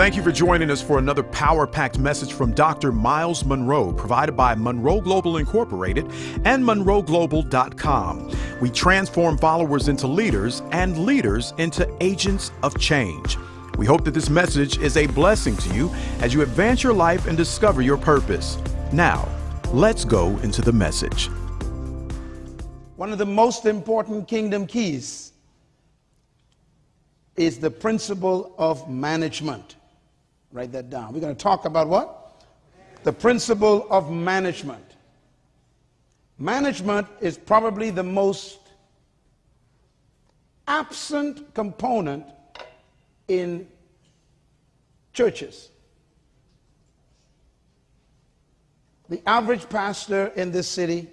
Thank you for joining us for another power packed message from Dr. Myles Munroe, provided by Munroe Global Incorporated and MunroeGlobal.com. We transform followers into leaders and leaders into agents of change. We hope that this message is a blessing to you as you advance your life and discover your purpose. Now, let's go into the message. One of the most important kingdom keys is the principle of management. Write that down. We're going to talk about what? The principle of management. Management is probably the most absent component in churches. The average pastor in this city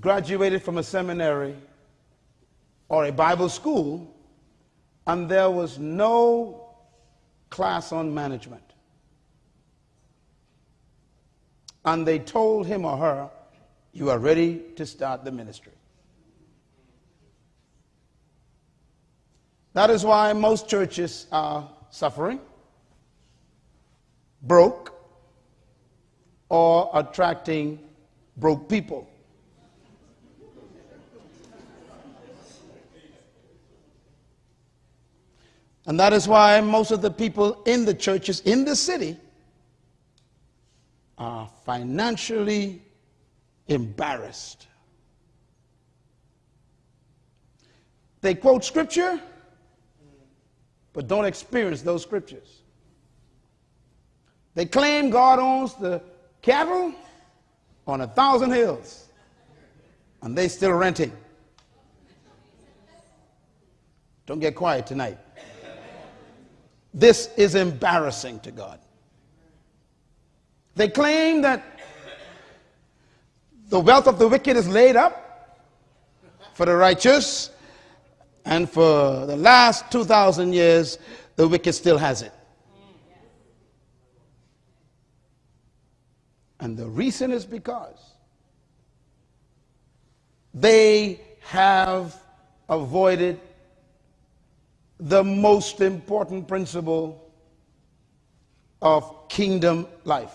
graduated from a seminary or a Bible school, and there was no class on management. And they told him or her, You are ready to start the ministry. That is why most churches are suffering, broke, or attracting broke people. And that is why most of the people in the churches in the city are financially embarrassed. They quote scripture, but don't experience those scriptures. They claim God owns the cattle on a thousand hills, and they still renting. Don't get quiet tonight. This is embarrassing to God. They claim that the wealth of the wicked is laid up for the righteous, and for the last 2,000 years, the wicked still has it. And the reason is because they have avoided the most important principle of kingdom life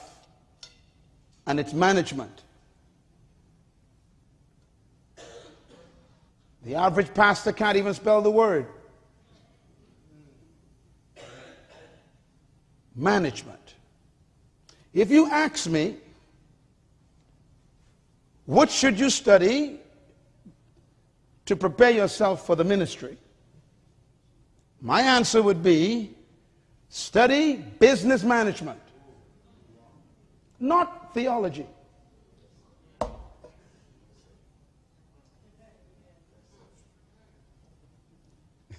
and its management. The average pastor can't even spell the word. Management. If you ask me, what should you study to prepare yourself for the ministry? My answer would be study business management, not theology.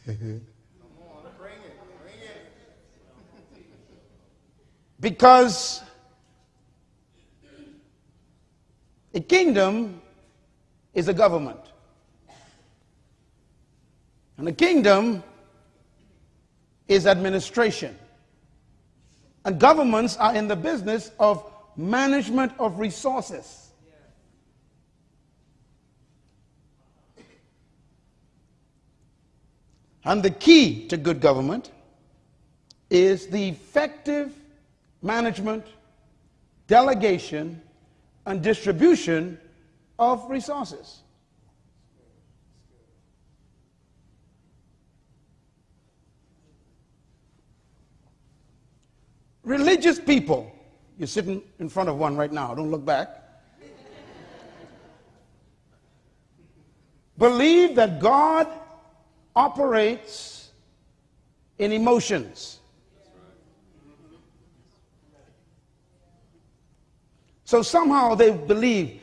because a kingdom is a government. And a kingdom is administration. And governments are in the business of management of resources. And the key to good government is the effective management, delegation, and distribution of resources. Religious people, you're sitting in front of one right now, don't look back, believe that God operates in emotions. So somehow they believe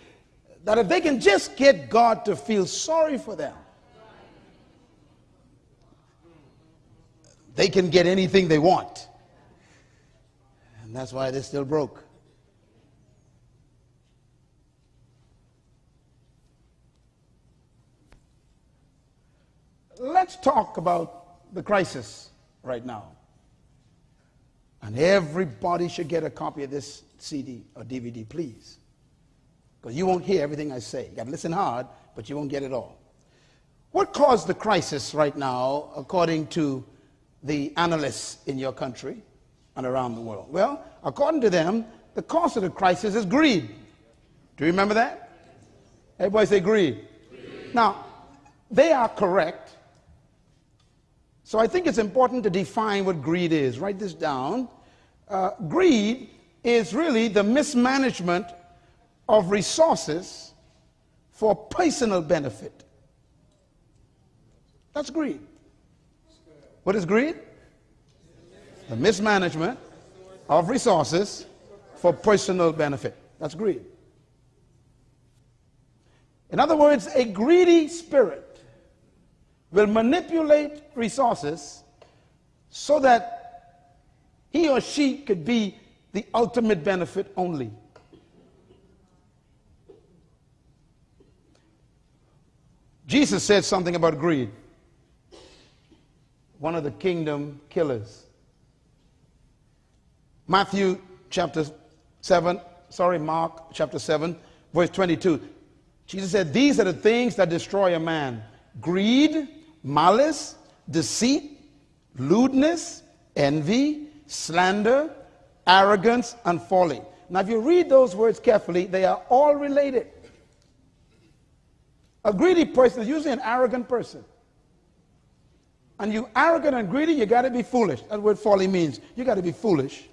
that if they can just get God to feel sorry for them, they can get anything they want. And that's why they're still broke. Let's talk about the crisis right now. And everybody should get a copy of this CD or DVD, please. Because you won't hear everything I say. You got to listen hard, but you won't get it all. What caused the crisis right now, according to the analysts in your country and around the world? Well, according to them, the cause of the crisis is greed. Do you remember that? Everybody say greed. greed. Now, they are correct. So I think it's important to define what greed is. Write this down. Uh, greed is really the mismanagement of resources for personal benefit. That's greed. What is greed? The mismanagement of resources for personal benefit. That's greed. In other words, a greedy spirit will manipulate resources so that he or she could be the ultimate benefit only. Jesus said something about greed, one of the kingdom killers. Matthew chapter 7, sorry, Mark chapter 7, verse 22. Jesus said, These are the things that destroy a man greed, malice, deceit, lewdness, envy, slander, arrogance, and folly. Now, if you read those words carefully, they are all related. A greedy person is usually an arrogant person. And you arrogant and greedy, you got to be foolish. That's what folly means. You got to be foolish.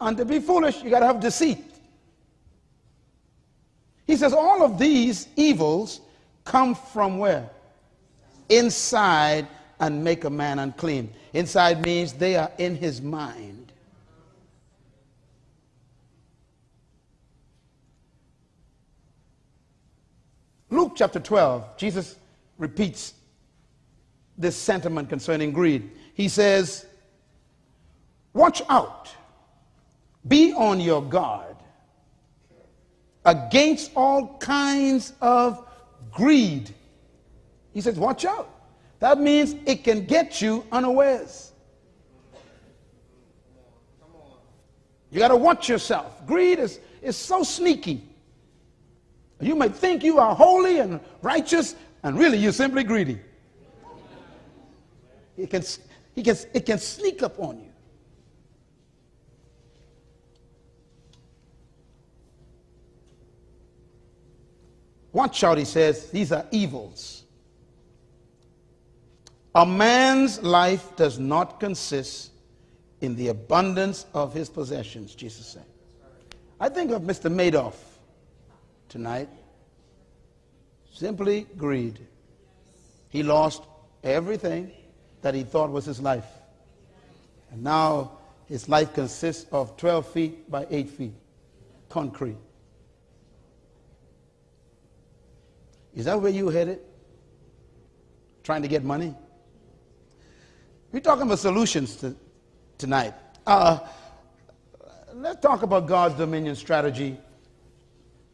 And to be foolish, you got to have deceit. He says all of these evils come from where? Inside and make a man unclean. Inside means they are in his mind. Luke chapter 12, Jesus repeats this sentiment concerning greed. He says, Watch out, be on your guard against all kinds of greed. He says, Watch out. That means it can get you unawares. You got to watch yourself. Greed is, is so sneaky. You may think you are holy and righteous, and really you're simply greedy. It can, it can, it can sneak up on you. Watch out, he says, these are evils. A man's life does not consist in the abundance of his possessions, Jesus said. I think of Mr. Madoff tonight. Simply greed. He lost everything that he thought was his life. And now his life consists of 12 feet by 8 feet, concrete. Is that where you headed? Trying to get money? We're talking about solutions to, tonight. Uh, let's talk about God's dominion strategy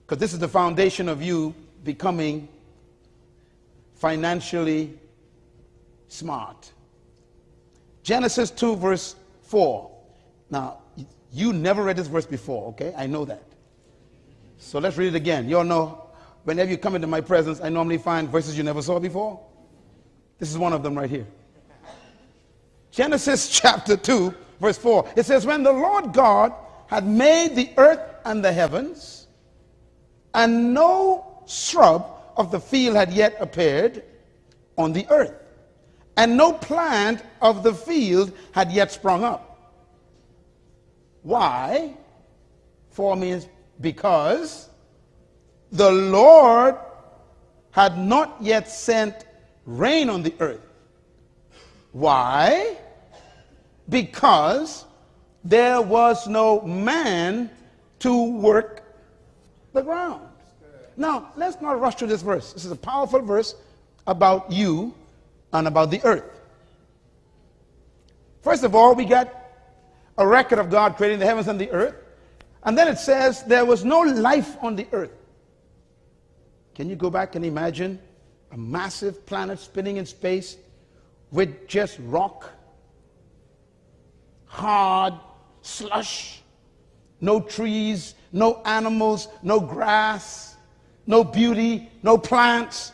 because this is the foundation of you becoming financially smart. Genesis 2, verse 4. Now, you never read this verse before, okay? I know that. So let's read it again. You all know, whenever you come into my presence, I normally find verses you never saw before. This is one of them right here. Genesis chapter 2, verse 4. It says, When the Lord God had made the earth and the heavens, and no shrub of the field had yet appeared on the earth, and no plant of the field had yet sprung up. Why? For means because the Lord had not yet sent rain on the earth. Why? Because there was no man to work the ground. Now, let's not rush through this verse. This is a powerful verse about you and about the earth. First of all, we got a record of God creating the heavens and the earth. And then it says there was no life on the earth. Can you go back and imagine a massive planet spinning in space with just rock, hard slush, no trees, no animals, no grass, no beauty, no plants,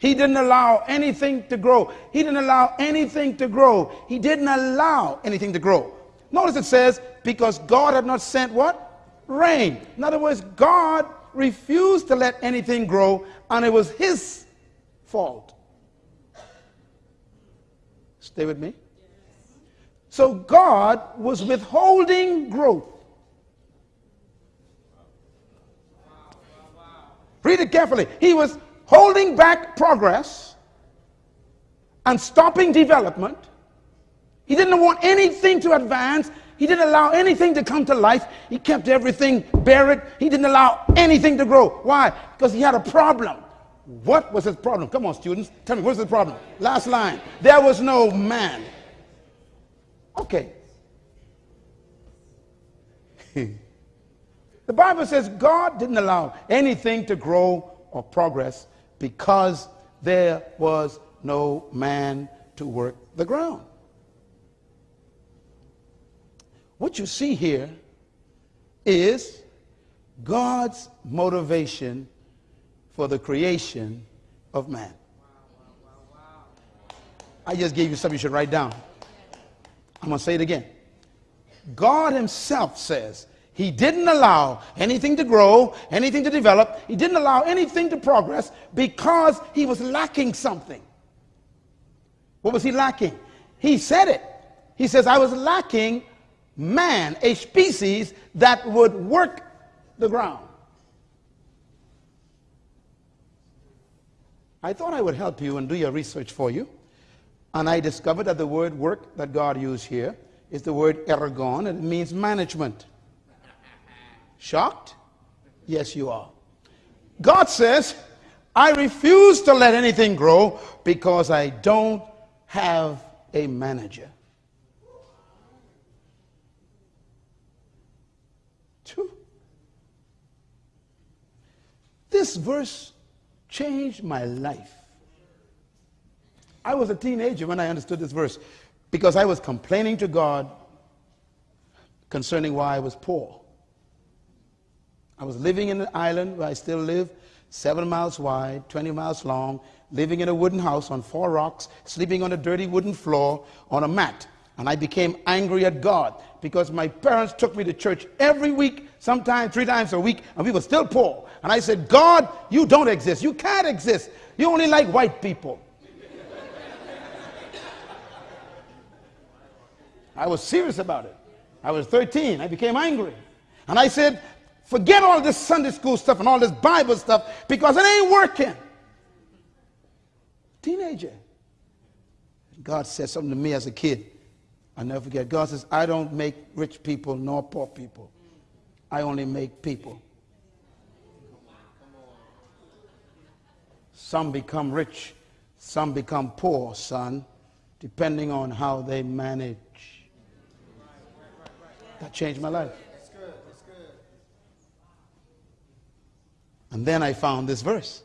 He didn't allow anything to grow. He didn't allow anything to grow. He didn't allow anything to grow. Notice it says, because God had not sent what? Rain. In other words, God refused to let anything grow, and it was his fault. Stay with me. So God was withholding growth. Read it carefully. He was holding back progress and stopping development. He didn't want anything to advance. He didn't allow anything to come to life. He kept everything buried. He didn't allow anything to grow. Why? Because he had a problem. What was his problem? Come on, students. Tell me, what's the problem? Last line. There was no man. Okay. the Bible says God didn't allow anything to grow or progress because there was no man to work the ground. What you see here is God's motivation for the creation of man. I just gave you something you should write down. I'm going to say it again. God Himself says He didn't allow anything to grow, anything to develop, He didn't allow anything to progress because He was lacking something. What was He lacking? He said it. He says, I was lacking man, a species that would work the ground. I thought I would help you and do your research for you. And I discovered that the word work that God used here is the word ergon, and it means management. Shocked? Yes, you are. God says, I refuse to let anything grow because I don't have a manager. Two. This verse changed my life. I was a teenager when I understood this verse because I was complaining to God concerning why I was poor. I was living in an island where I still live, seven miles wide, 20 miles long, living in a wooden house on four rocks, sleeping on a dirty wooden floor on a mat. And I became angry at God because my parents took me to church every week, sometimes three times a week, and we were still poor. And I said, God, you don't exist. You can't exist. You only like white people. I was serious about it. I was 13. I became angry. And I said, forget all this Sunday school stuff and all this Bible stuff because it ain't working. Teenager. God said something to me as a kid. I never forget. God says, I don't make rich people nor poor people. I only make people. Some become rich, some become poor, son, depending on how they manage. That changed my life. And then I found this verse.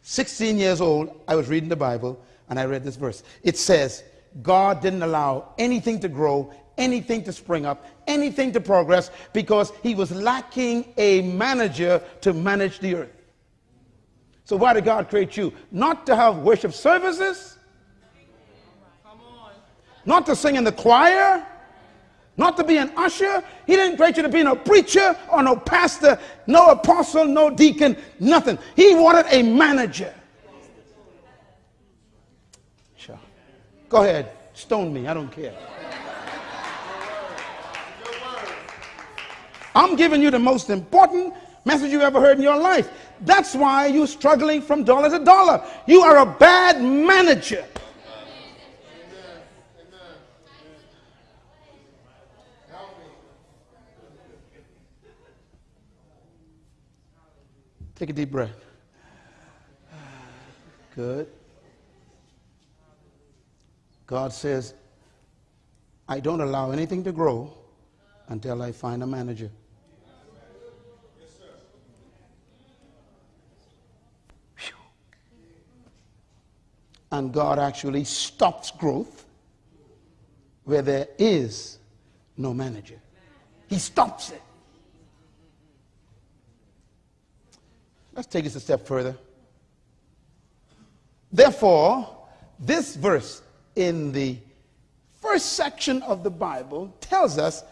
16 years old, I was reading the Bible and I read this verse. It says, God didn't allow anything to grow, anything to spring up, anything to progress because he was lacking a manager to manage the earth. So, why did God create you? Not to have worship services, not to sing in the choir, not to be an usher. He didn't create you to be no preacher or no pastor, no apostle, no deacon, nothing. He wanted a manager. Sure. Go ahead, stone me. I don't care. I'm giving you the most important message you ever heard in your life. That's why you're struggling from dollar to dollar. You are a bad manager. Take a deep breath. Good. God says, I don't allow anything to grow until I find a manager. And God actually stops growth where there is no manager. He stops it. Let's take this a step further. Therefore, this verse in the first section of the Bible tells us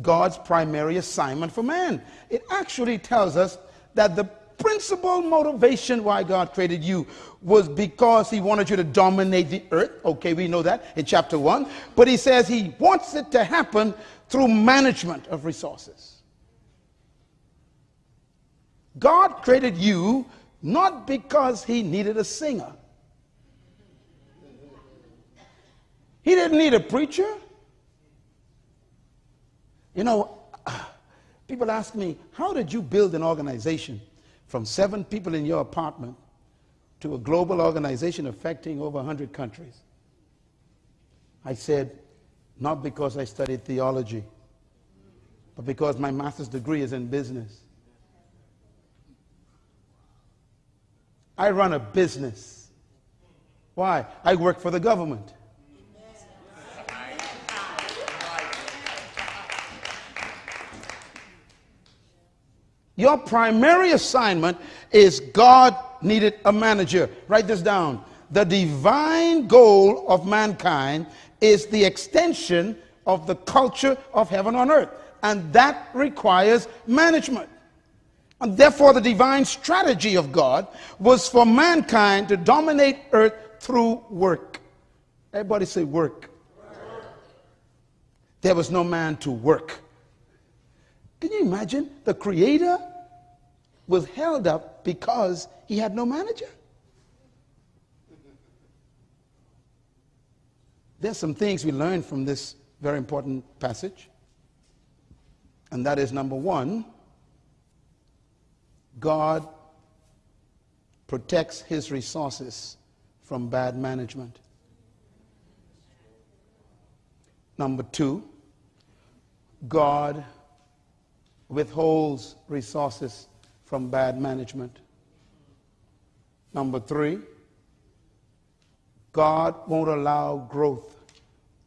God's primary assignment for man. It actually tells us that the principal motivation why God created you was because he wanted you to dominate the earth. Okay, we know that in chapter 1. But he says he wants it to happen through management of resources. God created you not because he needed a singer. He didn't need a preacher. You know, people ask me, how did you build an organization from seven people in your apartment to a global organization affecting over 100 countries? I said, not because I studied theology, but because my master's degree is in business. I run a business. Why? I work for the government. Your primary assignment is God needed a manager. Write this down. The divine goal of mankind is the extension of the culture of heaven on earth, and that requires management. And therefore, the divine strategy of God was for mankind to dominate earth through work. Everybody say work. work. There was no man to work. Can you imagine? The creator was held up because he had no manager. There's some things we learn from this very important passage. And that is number one, God protects his resources from bad management. Number two, God withholds resources from bad management. Number three, God won't allow growth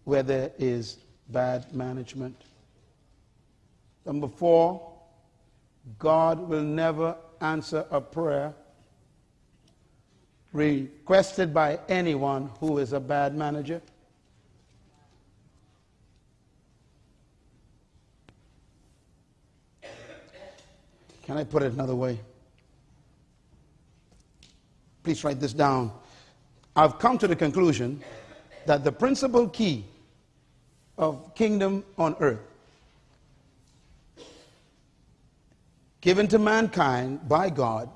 where there is bad management. Number four, God will never answer a prayer requested by anyone who is a bad manager. Can I put it another way? Please write this down. I've come to the conclusion that the principal key of kingdom on earth given to mankind by God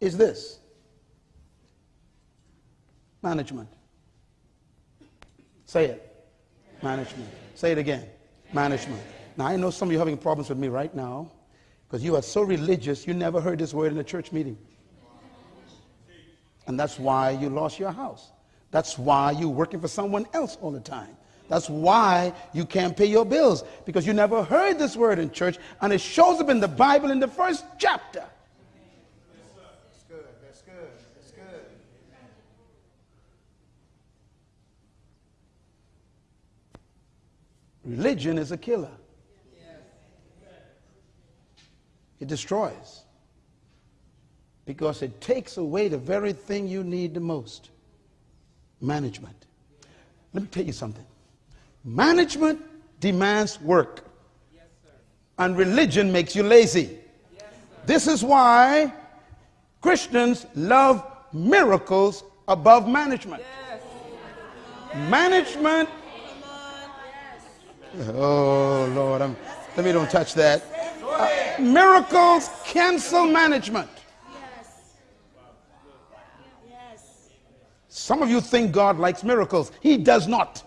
is this management. Say it. Management. Say it again. Management. Now, I know some of you are having problems with me right now. Because you are so religious, you never heard this word in a church meeting. And that's why you lost your house. That's why you're working for someone else all the time. That's why you can't pay your bills because you never heard this word in church and it shows up in the Bible in the first chapter. That's good. That's good. That's good. Religion is a killer. It destroys. Because it takes away the very thing you need the most management. Let me tell you something management demands work, yes, and religion makes you lazy. Yes, this is why Christians love miracles above management. Yes. Management. Oh, Lord, I'm, let me don't touch that. Uh, miracles cancel management. Yes. Some of you think God likes miracles. He does not.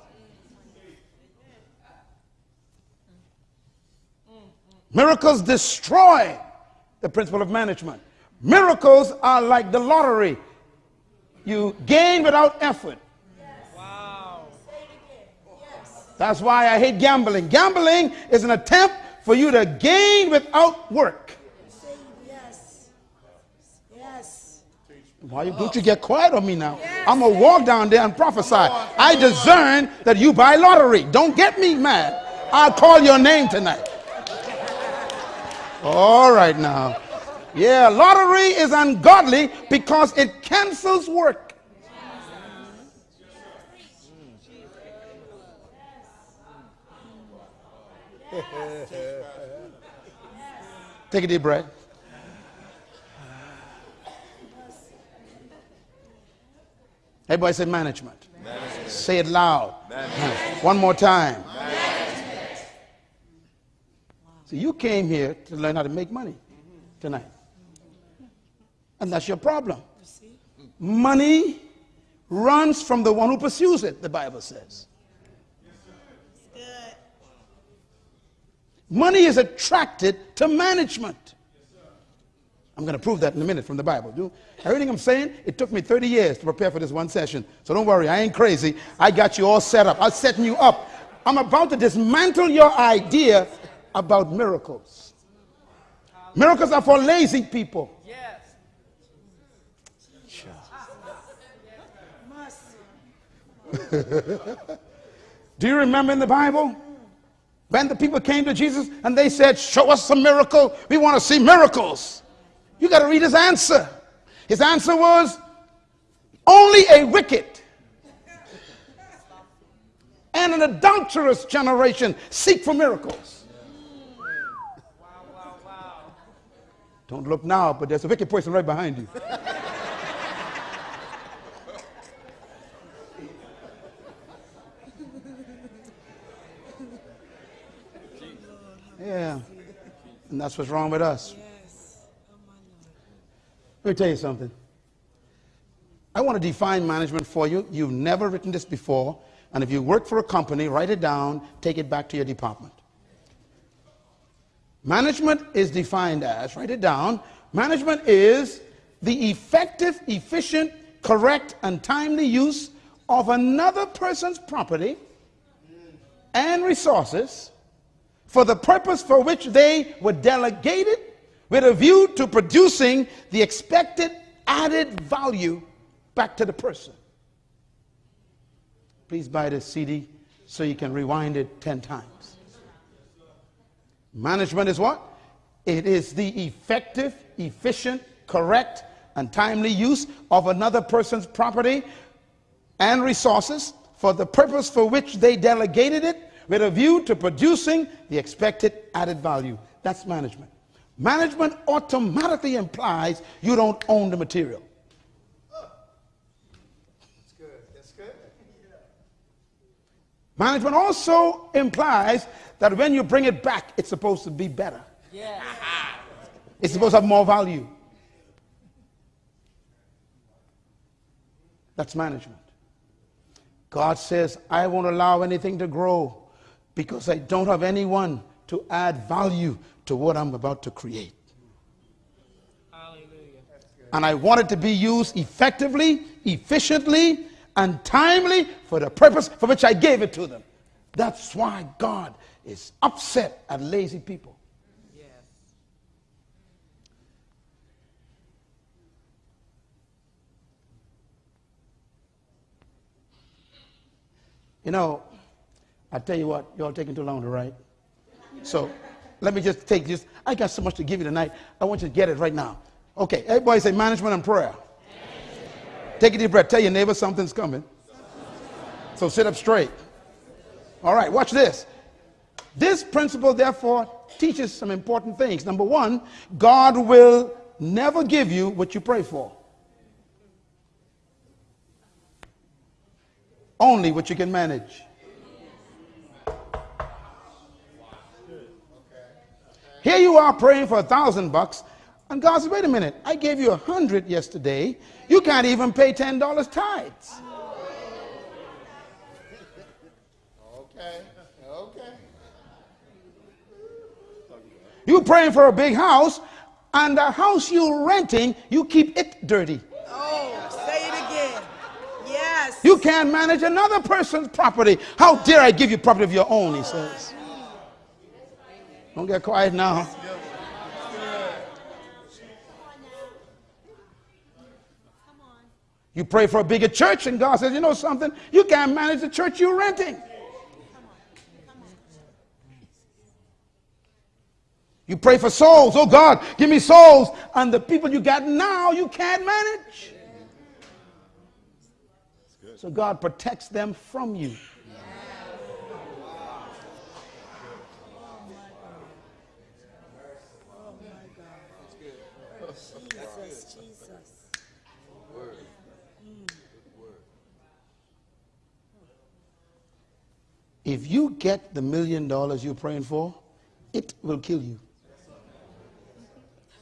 Miracles destroy the principle of management. Miracles are like the lottery. You gain without effort. Wow. That's why I hate gambling. Gambling is an attempt for you to gain without work. Yes. Yes. Why don't you get quiet on me now? Yes. I'm going to walk down there and prophesy. I discern that you buy lottery. Don't get me mad. I'll call your name tonight. All right now. Yeah, lottery is ungodly because it cancels work. Take a deep breath. Everybody say management. management. Say it loud. Management. One more time. Management. So you came here to learn how to make money tonight. And that's your problem. Money runs from the one who pursues it, the Bible says. Money is attracted to management. I'm going to prove that in a minute from the Bible. Do everything I'm saying? It took me 30 years to prepare for this one session. So don't worry, I ain't crazy. I got you all set up. I'm setting you up. I'm about to dismantle your idea about miracles. Miracles are for lazy people. Yes. Do you remember in the Bible? When the people came to Jesus and they said, Show us a miracle. We want to see miracles. You got to read his answer. His answer was, Only a wicked and an adulterous generation seek for miracles. Wow, wow, wow. Don't look now, but there's a wicked person right behind you. Yeah. And that's what's wrong with us. Let me tell you something. I want to define management for you. You've never written this before. And if you work for a company, write it down, take it back to your department. Management is defined as, write it down, management is the effective, efficient, correct, and timely use of another person's property and resources for the purpose for which they were delegated with a view to producing the expected added value back to the person. Please buy the CD so you can rewind it 10 times. Management is what? It is the effective, efficient, correct, and timely use of another person's property and resources for the purpose for which they delegated it with a view to producing the expected added value. That's management. Management automatically implies you don't own the material. That's good. That's good. Management also implies that when you bring it back, it's supposed to be better. Yeah. It's supposed to have more value. That's management. God says, I won't allow anything to grow because I don't have anyone to add value to what I'm about to create. Hallelujah. And I want it to be used effectively, efficiently, and timely for the purpose for which I gave it to them. That's why God is upset at lazy people. Yes. You know, I tell you what, y'all taking too long to write. So let me just take this. I got so much to give you tonight. I want you to get it right now. Okay, everybody say management and prayer. Take a deep breath. Tell your neighbor something's coming. So sit up straight. All right, watch this. This principle, therefore, teaches some important things. Number one, God will never give you what you pray for, only what you can manage. Here you are praying for a thousand bucks, and God says, wait a minute, I gave you a hundred yesterday. You can't even pay ten dollars tithes. Okay, okay. You praying for a big house, and the house you're renting, you keep it dirty. Oh, say it again. Yes. You can't manage another person's property. How dare I give you property of your own, he says. Don't get quiet now. You pray for a bigger church, and God says, You know something? You can't manage the church you're renting. You pray for souls. Oh God, give me souls. And the people you got now, you can't manage. So God protects them from you. If you get the million dollars you're praying for, it will kill you.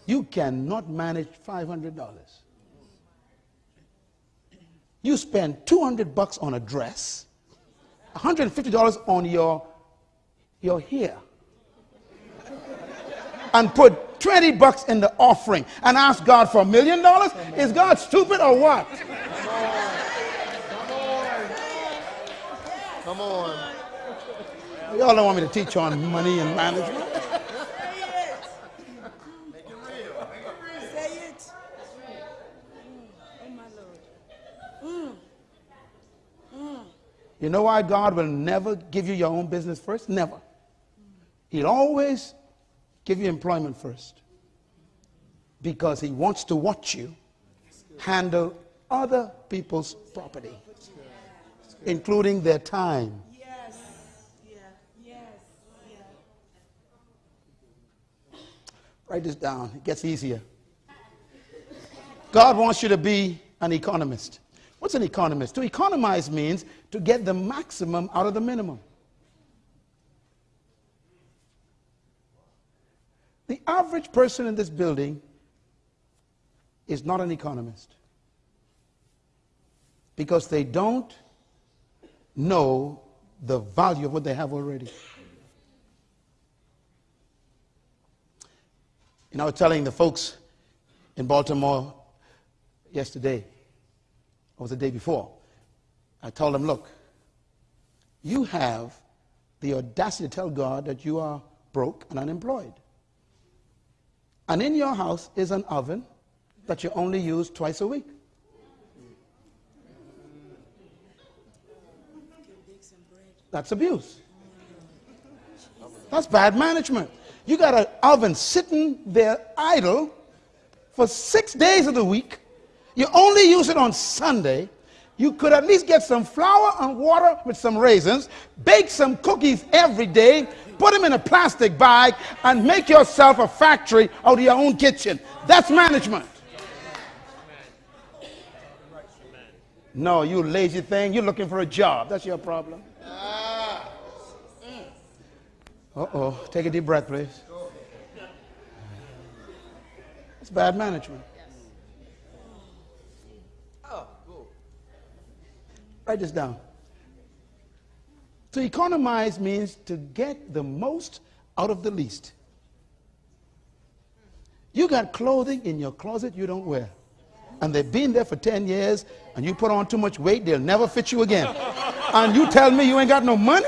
You cannot manage $500. You spend 200 bucks on a dress, $150 on your, your hair, and put 20 bucks in the offering and ask God for a million dollars? Is God stupid or what? Come on. Y'all don't want me to teach on money and management. Say it. Make it real. Say it. My Lord. You know why God will never give you your own business first? Never. He'll always give you employment first. Because he wants to watch you handle other people's property, including their time. Yes. Yeah. Yes. Yeah. Write this down. It gets easier. God wants you to be an economist. What's an economist? To economize means to get the maximum out of the minimum. The average person in this building is not an economist because they don't know the value of what they have already. You know, I was telling the folks in Baltimore yesterday, or the day before, I told them, look, you have the audacity to tell God that you are broke and unemployed. And in your house is an oven that you only use twice a week. That's abuse. That's bad management. You got an oven sitting there idle for six days of the week. You only use it on Sunday. You could at least get some flour and water with some raisins, bake some cookies every day, put them in a plastic bag, and make yourself a factory out of your own kitchen. That's management. No, you lazy thing. You're looking for a job. That's your problem. Uh oh. Take a deep breath, please. It's bad management. Oh, cool. Write this down. To economize means to get the most out of the least. You got clothing in your closet you don't wear. And they've been there for 10 years, and you put on too much weight, they'll never fit you again. and you tell me you ain't got no money?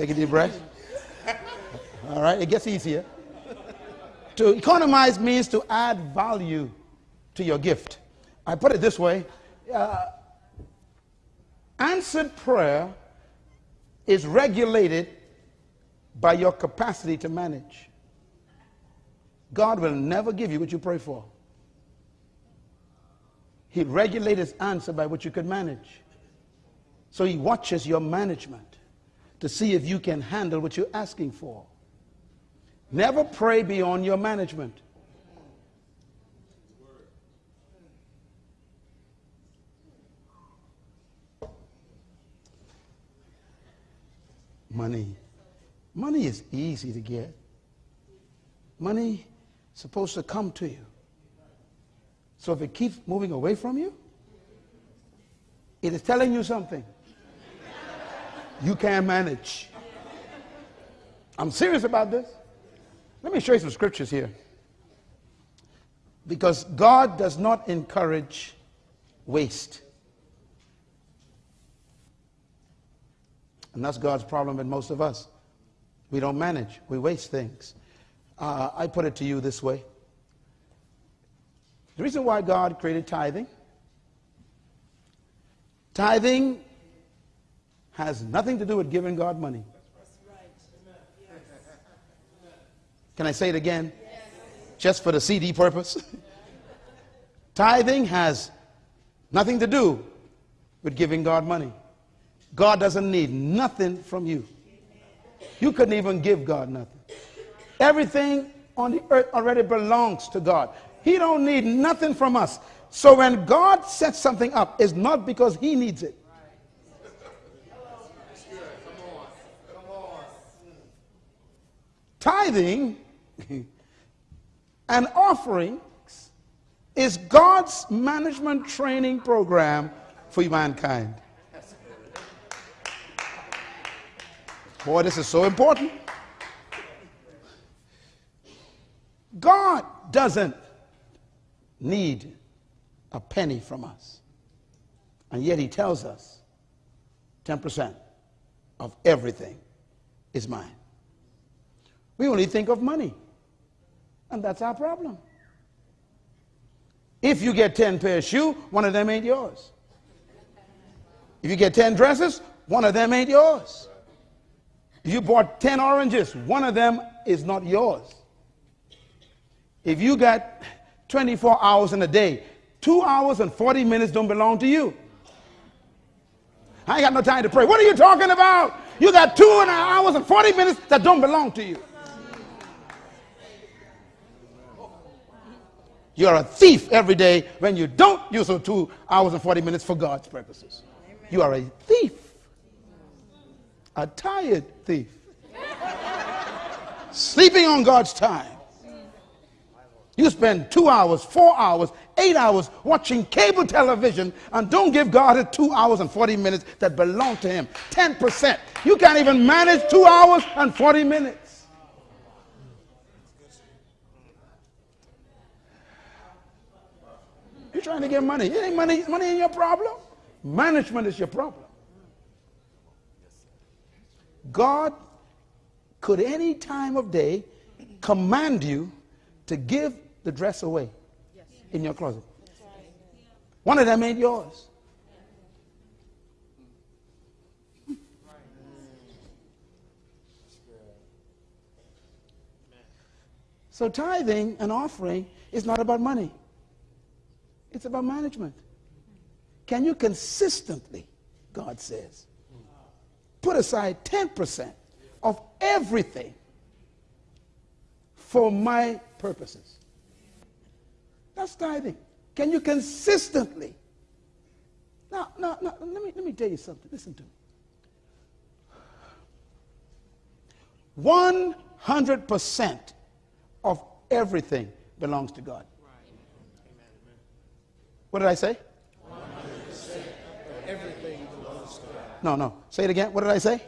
Take a deep breath. All right, it gets easier. To economize means to add value to your gift. I put it this way uh, answered prayer is regulated by your capacity to manage. God will never give you what you pray for. He regulates answer by what you can manage. So he watches your management to see if you can handle what you're asking for. Never pray beyond your management. Money. Money is easy to get. Money is supposed to come to you. So if it keeps moving away from you, it is telling you something. You can't manage. I'm serious about this. Let me show you some scriptures here. Because God does not encourage waste. And that's God's problem with most of us. We don't manage, we waste things. Uh, I put it to you this way the reason why God created tithing, tithing has nothing to do with giving God money. Can I say it again? Just for the CD purpose? Tithing has nothing to do with giving God money. God doesn't need nothing from you. You couldn't even give God nothing. Everything on the earth already belongs to God. He don't need nothing from us. So when God sets something up, it's not because he needs it. Tithing and offerings is God's management training program for mankind. Boy, this is so important. God doesn't need a penny from us. And yet he tells us 10% of everything is mine. We only think of money. And that's our problem. If you get 10 pair of shoes, one of them ain't yours. If you get 10 dresses, one of them ain't yours. If you bought 10 oranges, one of them is not yours. If you got 24 hours in a day, two hours and 40 minutes don't belong to you. I ain't got no time to pray. What are you talking about? You got two and hours and 40 minutes that don't belong to you. You're a thief every day when you don't use those two hours and 40 minutes for God's purposes. You are a thief. A tired thief. Sleeping on God's time. You spend two hours, four hours, eight hours watching cable television and don't give God the two hours and 40 minutes that belong to Him. 10%. You can't even manage two hours and 40 minutes. You're trying to get money. It ain't money, money ain't your problem. Management is your problem. God could any time of day command you to give the dress away in your closet. One of them ain't yours. So tithing and offering is not about money. It's about management. Can you consistently, God says, put aside 10% of everything for my purposes? That's tithing. Can you consistently? Now, now, now let, me, let me tell you something. Listen to me. 100% of everything belongs to God. What did I say? Everything belongs to God. No, no. Say it again. What did I say?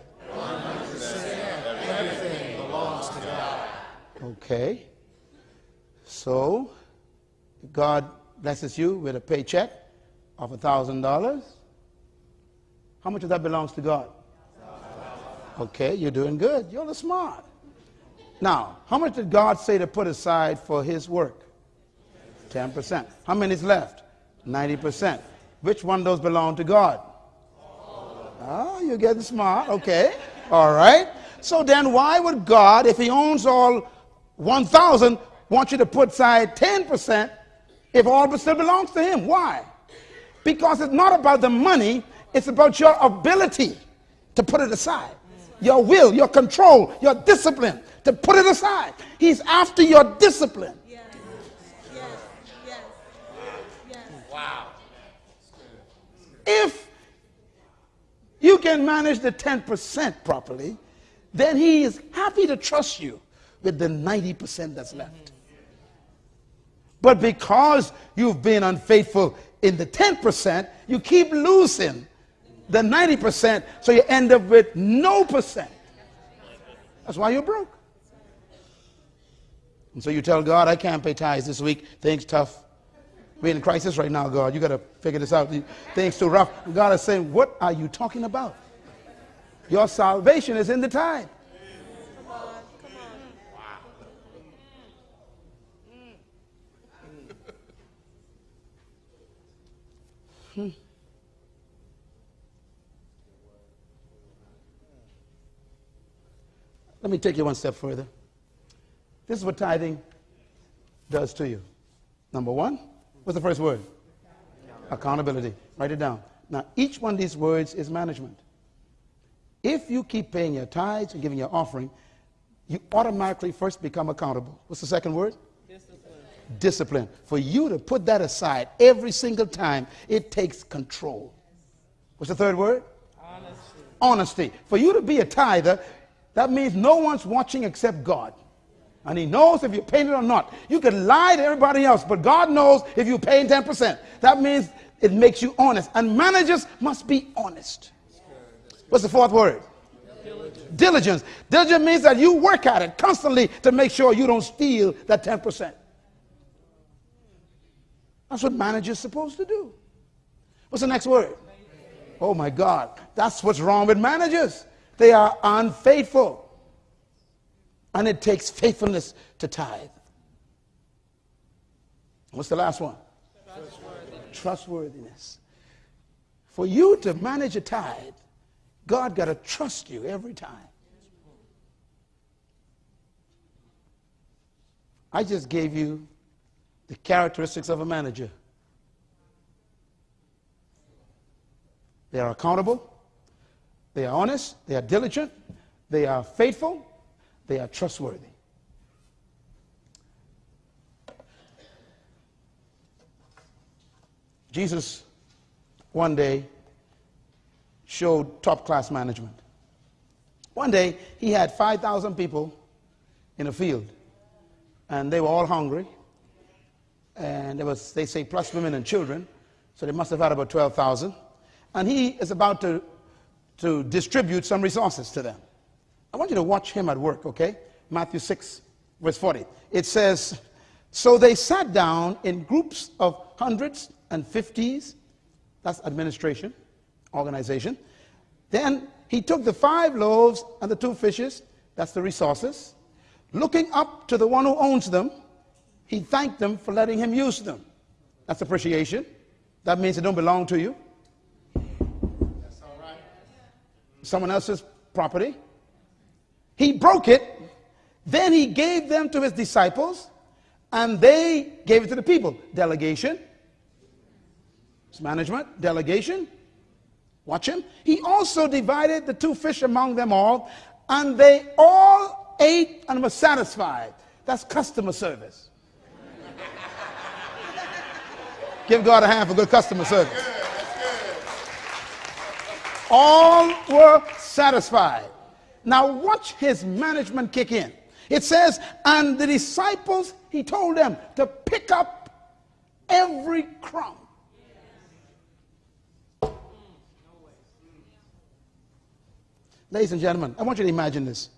Everything belongs to God. Okay. So, God blesses you with a paycheck of $1,000. How much of that belongs to God? Okay, you're doing good. You're the smart. Now, how much did God say to put aside for his work? 10%. How many is left? 90%. Which one does belong to God? Ah, you're getting smart. Okay. All right. So then why would God, if he owns all 1,000, want you to put aside 10% if all but still belongs to him? Why? Because it's not about the money, it's about your ability to put it aside. Your will, your control, your discipline to put it aside. He's after your discipline. Yes. Yes. Yes. Yes. If you can manage the 10% properly, then he is happy to trust you with the 90% that's left. But because you've been unfaithful in the 10%, you keep losing the 90%, so you end up with no percent. That's why you're broke. And so you tell God, I can't pay tithes this week. Things tough. We're in crisis right now, God. You got to figure this out. Things too rough. God is saying, What are you talking about? Your salvation is in the tithe. Come on. Come on. Let me take you one step further. This is what tithing does to you. Number one, what's the first word? Accountability. Write it down. Now, each one of these words is management. If you keep paying your tithes and giving your offering, you automatically first become accountable. What's the second word? Discipline. Discipline. For you to put that aside every single time, it takes control. What's the third word? Honesty. Honesty. For you to be a tither, that means no one's watching except God. And he knows if you're paying it or not. You can lie to everybody else, but God knows if you're paying 10%. That means it makes you honest. And managers must be honest. What's the fourth word? Diligence. Diligence. Diligence means that you work at it constantly to make sure you don't steal that 10%. That's what managers supposed to do. What's the next word? Oh my God. That's what's wrong with managers. They are unfaithful. And it takes faithfulness to tithe. What's the last one? Trustworthiness. Trustworthiness. For you to manage a tithe, God got to trust you every time. I just gave you the characteristics of a manager. They are accountable, they are honest, they are diligent, they are faithful, they are trustworthy. Jesus one day showed top class management. One day he had 5,000 people in a field, and they were all hungry. And there was, they say, plus women and children, so they must have had about 12,000. And he is about to, to distribute some resources to them. I want you to watch him at work, okay? Matthew 6, verse 40. It says, So they sat down in groups of hundreds and fifties. That's administration, organization. Then he took the five loaves and the two fishes. That's the resources. Looking up to the one who owns them, he thanked them for letting him use them. That's appreciation. That means they don't belong to you. That's all right. Someone else's property. He broke it, then he gave them to his disciples, and they gave it to the people. Delegation. It's management, delegation. Watch him. He also divided the two fish among them all, and they all ate and were satisfied. That's customer service. Give God a hand for good customer service. All were satisfied. Now, watch his management kick in. It says, and the disciples, he told them to pick up every crumb. Ladies and gentlemen, I want you to imagine this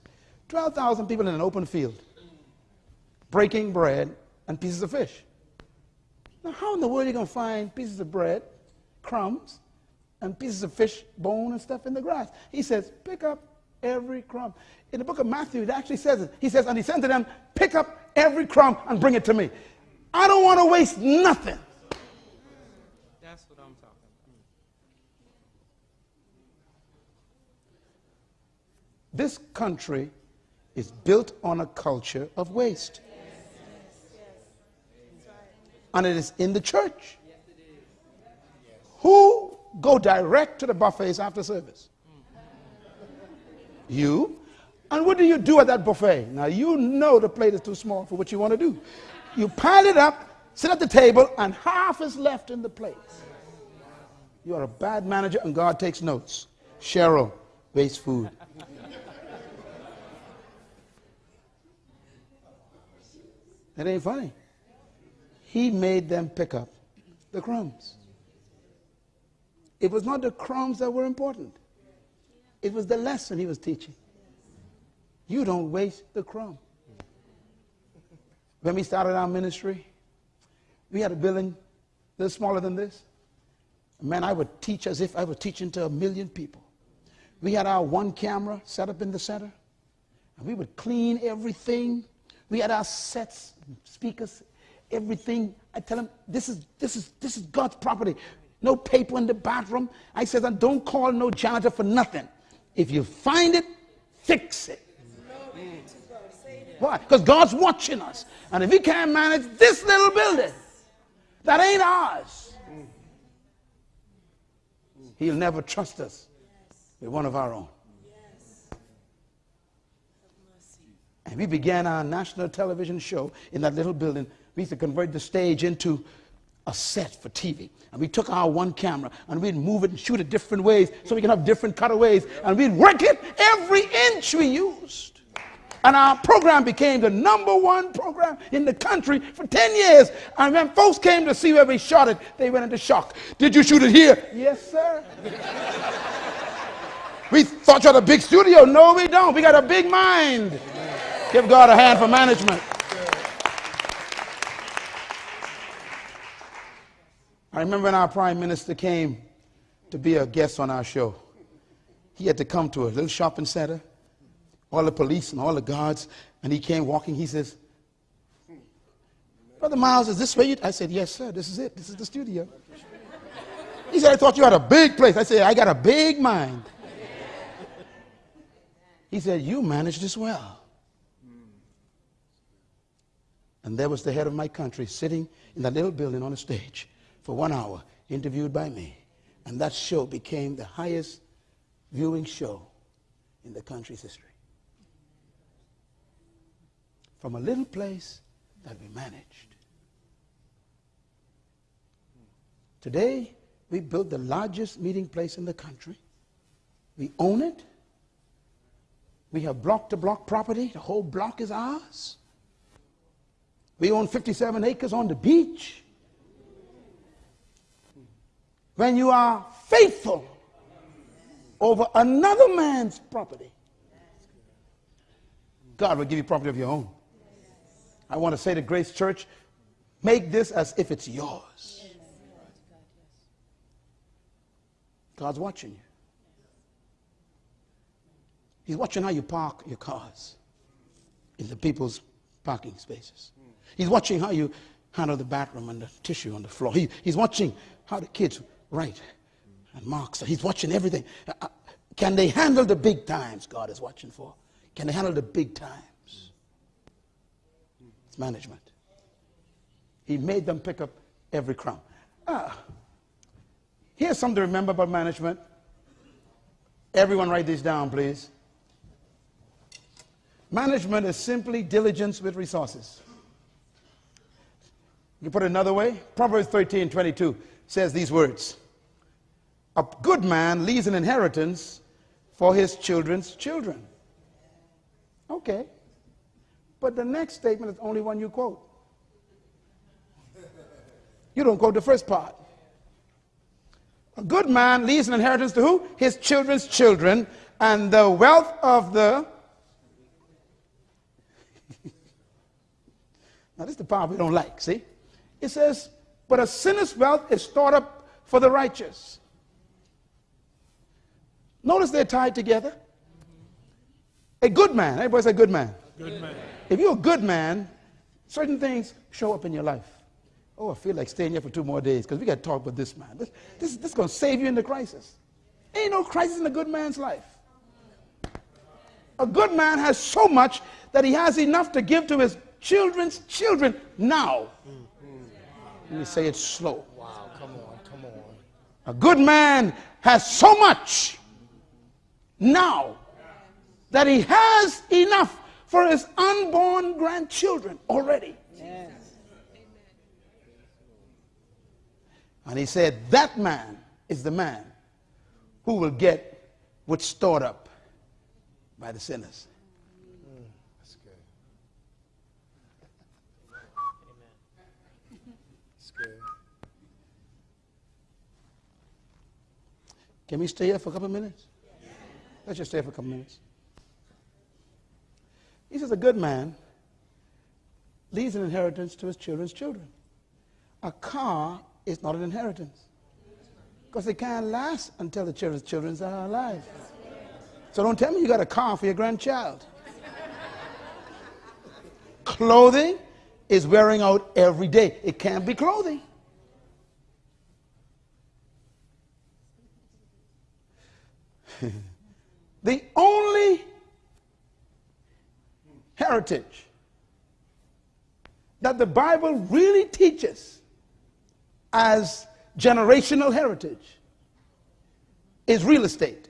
12,000 people in an open field, breaking bread and pieces of fish. Now, how in the world are you going to find pieces of bread, crumbs, and pieces of fish, bone, and stuff in the grass? He says, pick up every crumb. In the book of Matthew, it actually says it. He says, and he said to them, pick up every crumb and bring it to me. I don't want to waste nothing. That's what I'm talking about. This country is built on a culture of waste. And it is in the church. Who go direct to the buffets after service? You. And what do you do at that buffet? Now, you know the plate is too small for what you want to do. You pile it up, sit at the table, and half is left in the plate. You are a bad manager, and God takes notes. Cheryl, waste food. That ain't funny. He made them pick up the crumbs. It was not the crumbs that were important. It was the lesson he was teaching. You don't waste the crumb. When we started our ministry, we had a building little smaller than this. Man, I would teach as if I was teaching to a million people. We had our one camera set up in the center, and we would clean everything. We had our sets, speakers, everything. I tell them, this is, this is, this is God's property. No paper in the bathroom. I said, don't call no janitor for nothing. If you find it, fix it. Why? Because God's watching us. And if He can't manage this little building, that ain't ours, He'll never trust us with one of our own. And we began our national television show in that little building. We used to convert the stage into a set for TV. And we took our one camera and we'd move it and shoot it different ways so we can have different cutaways. And we'd work it every inch we used. And our program became the number one program in the country for 10 years. And when folks came to see where we shot it, they went into shock. Did you shoot it here? Yes, sir. we thought you had a big studio. No, we don't. We got a big mind. Give God a hand for management. I remember when our prime minister came to be a guest on our show. He had to come to a little shopping center, all the police and all the guards, and he came walking. He says, Brother Myles, is this where you? I said, Yes, sir. This is it. This is the studio. He said, I thought you had a big place. I said, I got a big mind. He said, You manage this well. And there was the head of my country sitting in that little building on a stage for one hour, interviewed by me. And that show became the highest viewing show in the country's history. From a little place that we managed. Today, we built the largest meeting place in the country. We own it. We have block to block property. The whole block is ours. We own 57 acres on the beach. When you are faithful over another man's property, God will give you property of your own. I want to say to Grace Church, make this as if it's yours. God's watching you. He's watching how you park your cars in the people's parking spaces. He's watching how you handle the bathroom and the tissue on the floor. He, he's watching how the kids write and mark. So he's watching everything. Uh, uh, can they handle the big times God is watching for? Can they handle the big times? It's management. He made them pick up every crumb. Ah, here's something to remember about management. Everyone write this down, please. Management is simply diligence with resources. You put it another way? Proverbs 13, 22 says these words. A good man leaves an inheritance for his children's children. Okay. But the next statement is the only one you quote. You don't quote the first part. A good man leaves an inheritance to who? His children's children, and the wealth of the. now, this is the part we don't like, see? It says, but a sinner's wealth is stored up for the righteous. Notice they're tied together. A good man, everybody say good man. Good man. If you're a good man, certain things show up in your life. Oh, I feel like staying here for two more days because we got to talk with this man. This, this, this is going to save you in the crisis. Ain't no crisis in a good man's life. A good man has so much that he has enough to give to his children's children now. Hmm. Let me say it slow. Wow, come on, come on. A good man has so much now that he has enough for his unborn grandchildren already. And he said, That man is the man who will get what's stored up by the sinners. That's good. That's good. Can we stay here for a couple of minutes? Let's just stay here for a couple of minutes. He says, A good man leaves an inheritance to his children's children. A car is not an inheritance because it can't last until the children's children are alive. So don't tell me you got a car for your grandchild. Clothing is wearing out every day. It can't be clothing. the only heritage that the Bible really teaches as generational heritage is real estate.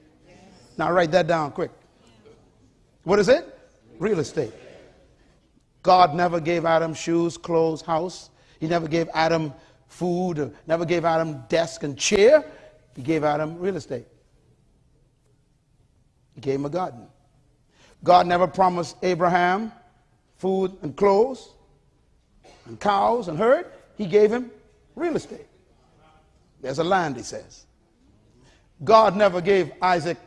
Now write that down quick. What is it? Real estate. God never gave Adam shoes, clothes, house. He never gave Adam food, never gave Adam desk and chair. He gave Adam real estate. He gave him a garden. God never promised Abraham food and clothes and cows and herd. He gave him real estate. There's a land, he says. God never gave Isaac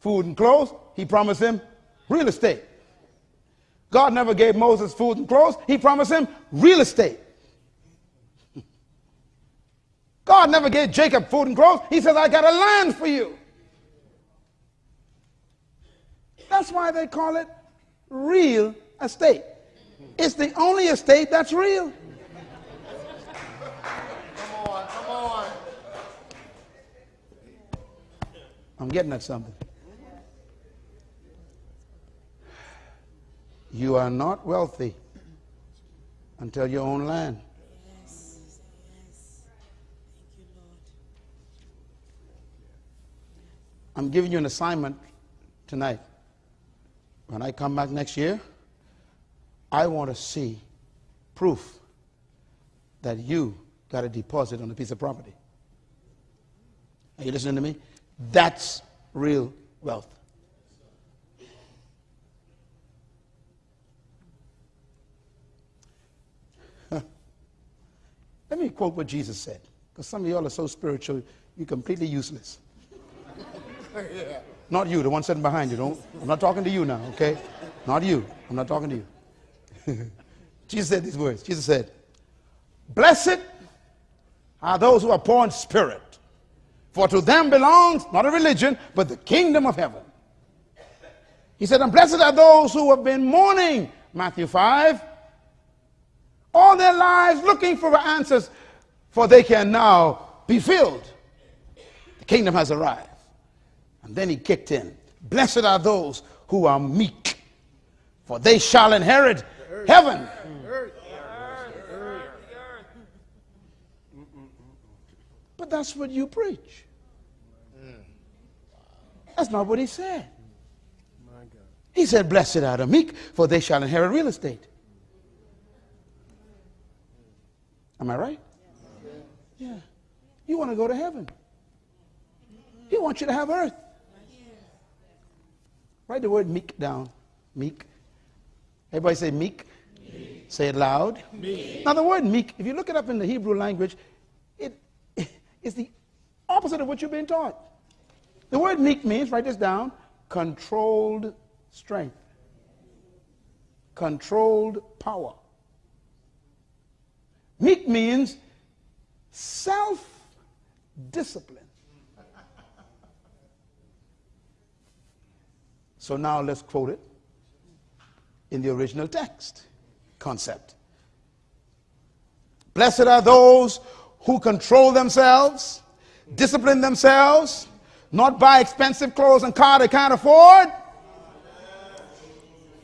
food and clothes. He promised him real estate. God never gave Moses food and clothes. He promised him real estate. God never gave Jacob food and clothes. He says, I got a land for you. That's why they call it real estate. It's the only estate that's real. Come on, come on. I'm getting at something. You are not wealthy until you own land. I'm giving you an assignment tonight. When I come back next year, I want to see proof that you got a deposit on a piece of property. Are you listening to me? That's real wealth. Let me quote what Jesus said, because some of y'all are so spiritual, you're completely useless. Not you, the one sitting behind you. Don't, I'm not talking to you now, okay? Not you. I'm not talking to you. Jesus said these words. Jesus said, Blessed are those who are poor in spirit, for to them belongs not a religion, but the kingdom of heaven. He said, And blessed are those who have been mourning, Matthew 5, all their lives looking for answers, for they can now be filled. The kingdom has arrived. And then he kicked in. Blessed are those who are meek, for they shall inherit heaven. But that's what you preach. That's not what he said. He said, Blessed are the meek, for they shall inherit real estate. Am I right? Yeah. You want to go to heaven. He wants you to have earth. Write the word meek down. Meek. Everybody say meek. meek. Say it loud. Meek. Now the word meek, if you look it up in the Hebrew language, it is the opposite of what you've been taught. The word meek means, write this down, controlled strength. Controlled power. Meek means self discipline. So now let's quote it in the original text concept. Blessed are those who control themselves, discipline themselves, not buy expensive clothes and car they can't afford.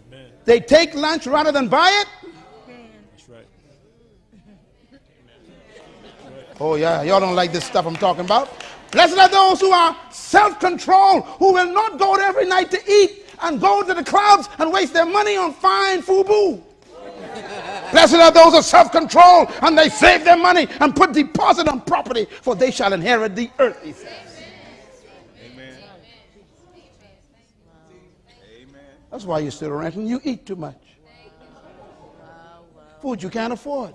Amen. They take lunch rather than buy it. That's right. Oh, yeah, y'all don't like this stuff I'm talking about. Blessed are those who are self controlled, who will not go every night to eat and go to the clubs and waste their money on fine FUBU. Blessed are those of self control, and they save their money and put deposit on property, for they shall inherit the earth, he says. Amen. Amen. That's why you're still renting. You eat too much. Food you can't afford.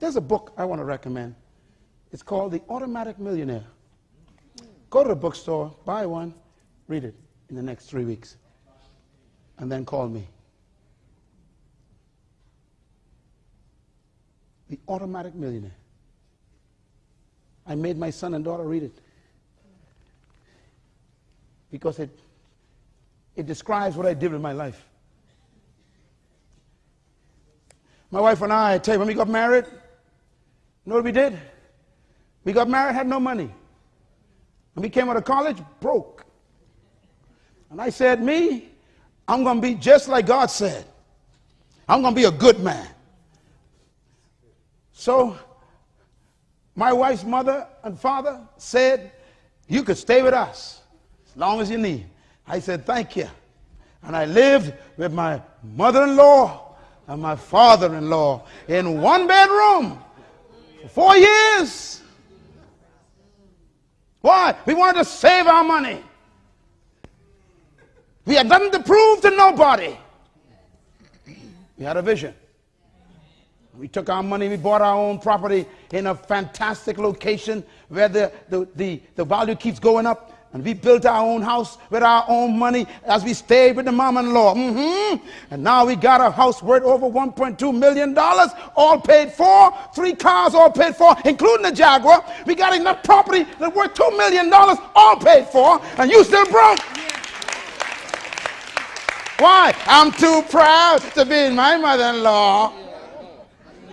There's a book I want to recommend. It's called The Automatic Millionaire. Go to the bookstore, buy one, read it in the next three weeks, and then call me. The Automatic Millionaire. I made my son and daughter read it because it, it describes what I did with my life. My wife and I, I tell you, when we got married, you know what we did? We got married, had no money. And we came out of college broke. And I said, Me, I'm going to be just like God said. I'm going to be a good man. So, my wife's mother and father said, You could stay with us. As long as you need. I said, thank you. And I lived with my mother-in-law and my father-in-law in one bedroom for four years. Why? We wanted to save our money. We had nothing to prove to nobody. We had a vision. We took our money, we bought our own property in a fantastic location where the, the, the, the value keeps going up. And we built our own house with our own money as we stayed with the mom-in-law. Mm-hmm. And now we got a house worth over $1.2 million, all paid for. Three cars all paid for, including the Jaguar. We got enough property that worth $2 million, all paid for. And you still broke. Why? I'm too proud to be my mother-in-law.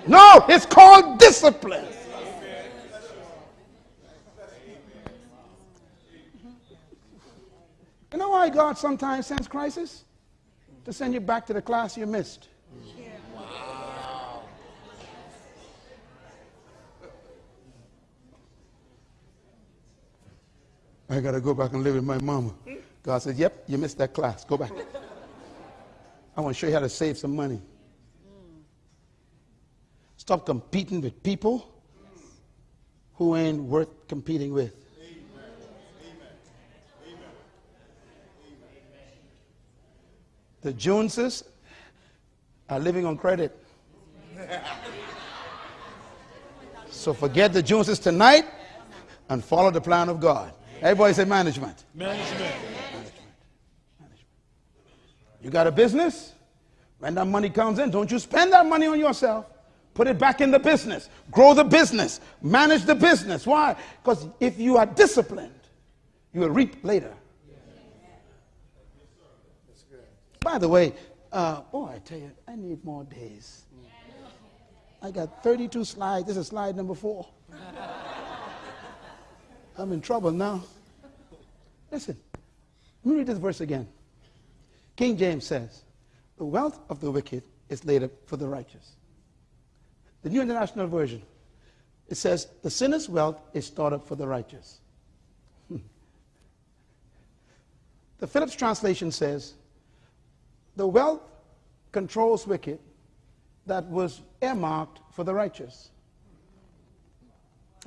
No, it's called discipline. You know why God sometimes sends crisis? To send you back to the class you missed. I got to go back and live with my mama. God says, Yep, you missed that class. Go back. I want to show you how to save some money. Stop competing with people who ain't worth competing with. The Joneses are living on credit. So forget the Joneses tonight and follow the plan of God. Everybody say management. Management. management. management. You got a business? When that money comes in, don't you spend that money on yourself. Put it back in the business. Grow the business. Manage the business. Why? Because if you are disciplined, you will reap later. By the way, uh, boy, I tell you, I need more days. I got 32 slides. This is slide number four. I'm in trouble now. Listen, let me read this verse again. King James says, The wealth of the wicked is laid up for the righteous. The New International Version, it says, The sinner's wealth is stored up for the righteous. The Phillips translation says, The wealth controls wicked that was earmarked for the righteous.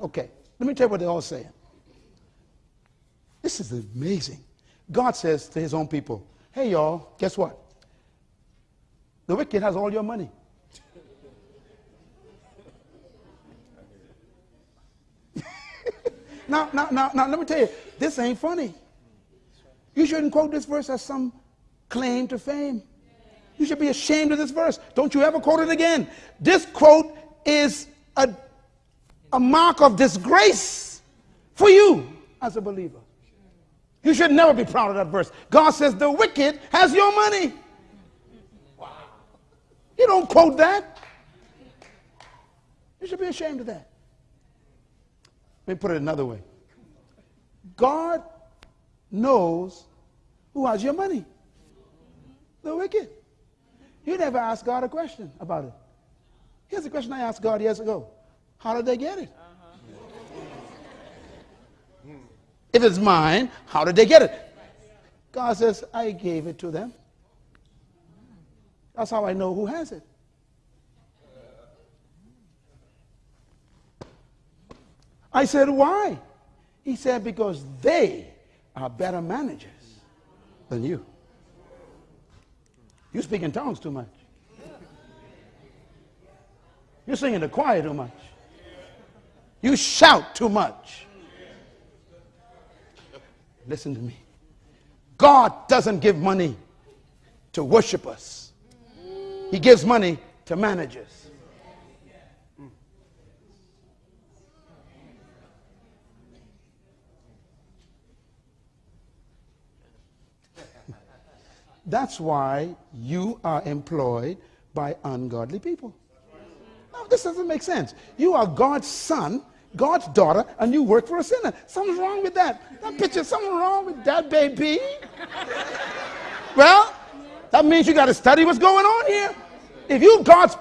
Okay, let me tell you what they're all saying. This is amazing. God says to his own people, Hey, y'all, guess what? The wicked has all your money. now, now, now, now, let me tell you, this ain't funny. You shouldn't quote this verse as some claim to fame. You should be ashamed of this verse. Don't you ever quote it again. This quote is a, a mark of disgrace for you as a believer. You should never be proud of that verse. God says the wicked has your money. Wow. You don't quote that. You should be ashamed of that. Let me put it another way. God knows who has your money. The wicked. You never ask God a question about it. Here's a question I asked God years ago. How did they get it? Uh-huh. If it's mine, how did they get it? God says, I gave it to them. That's how I know who has it. I said, why? He said, because they are better managers than you. You speak in tongues too much. You sing in the choir too much. You shout too much. Listen to me. God doesn't give money to worshipers. He gives money to managers. That's why you are employed by ungodly people. Now, this doesn't make sense. You are God's son, God's daughter, and you work for a sinner. Something's wrong with that. That picture, something wrong with that, baby. well, that means you got to study what's going on here. If you God's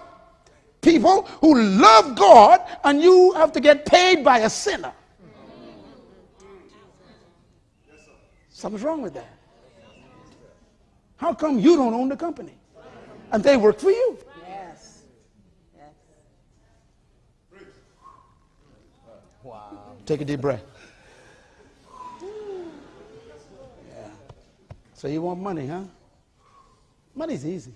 people who love God and you have to get paid by a sinner, Something's wrong with that. How come you don't own the company? And they work for you. Yes. Yes. Take a deep breath. Yeah. So you want money, huh? Money's easy.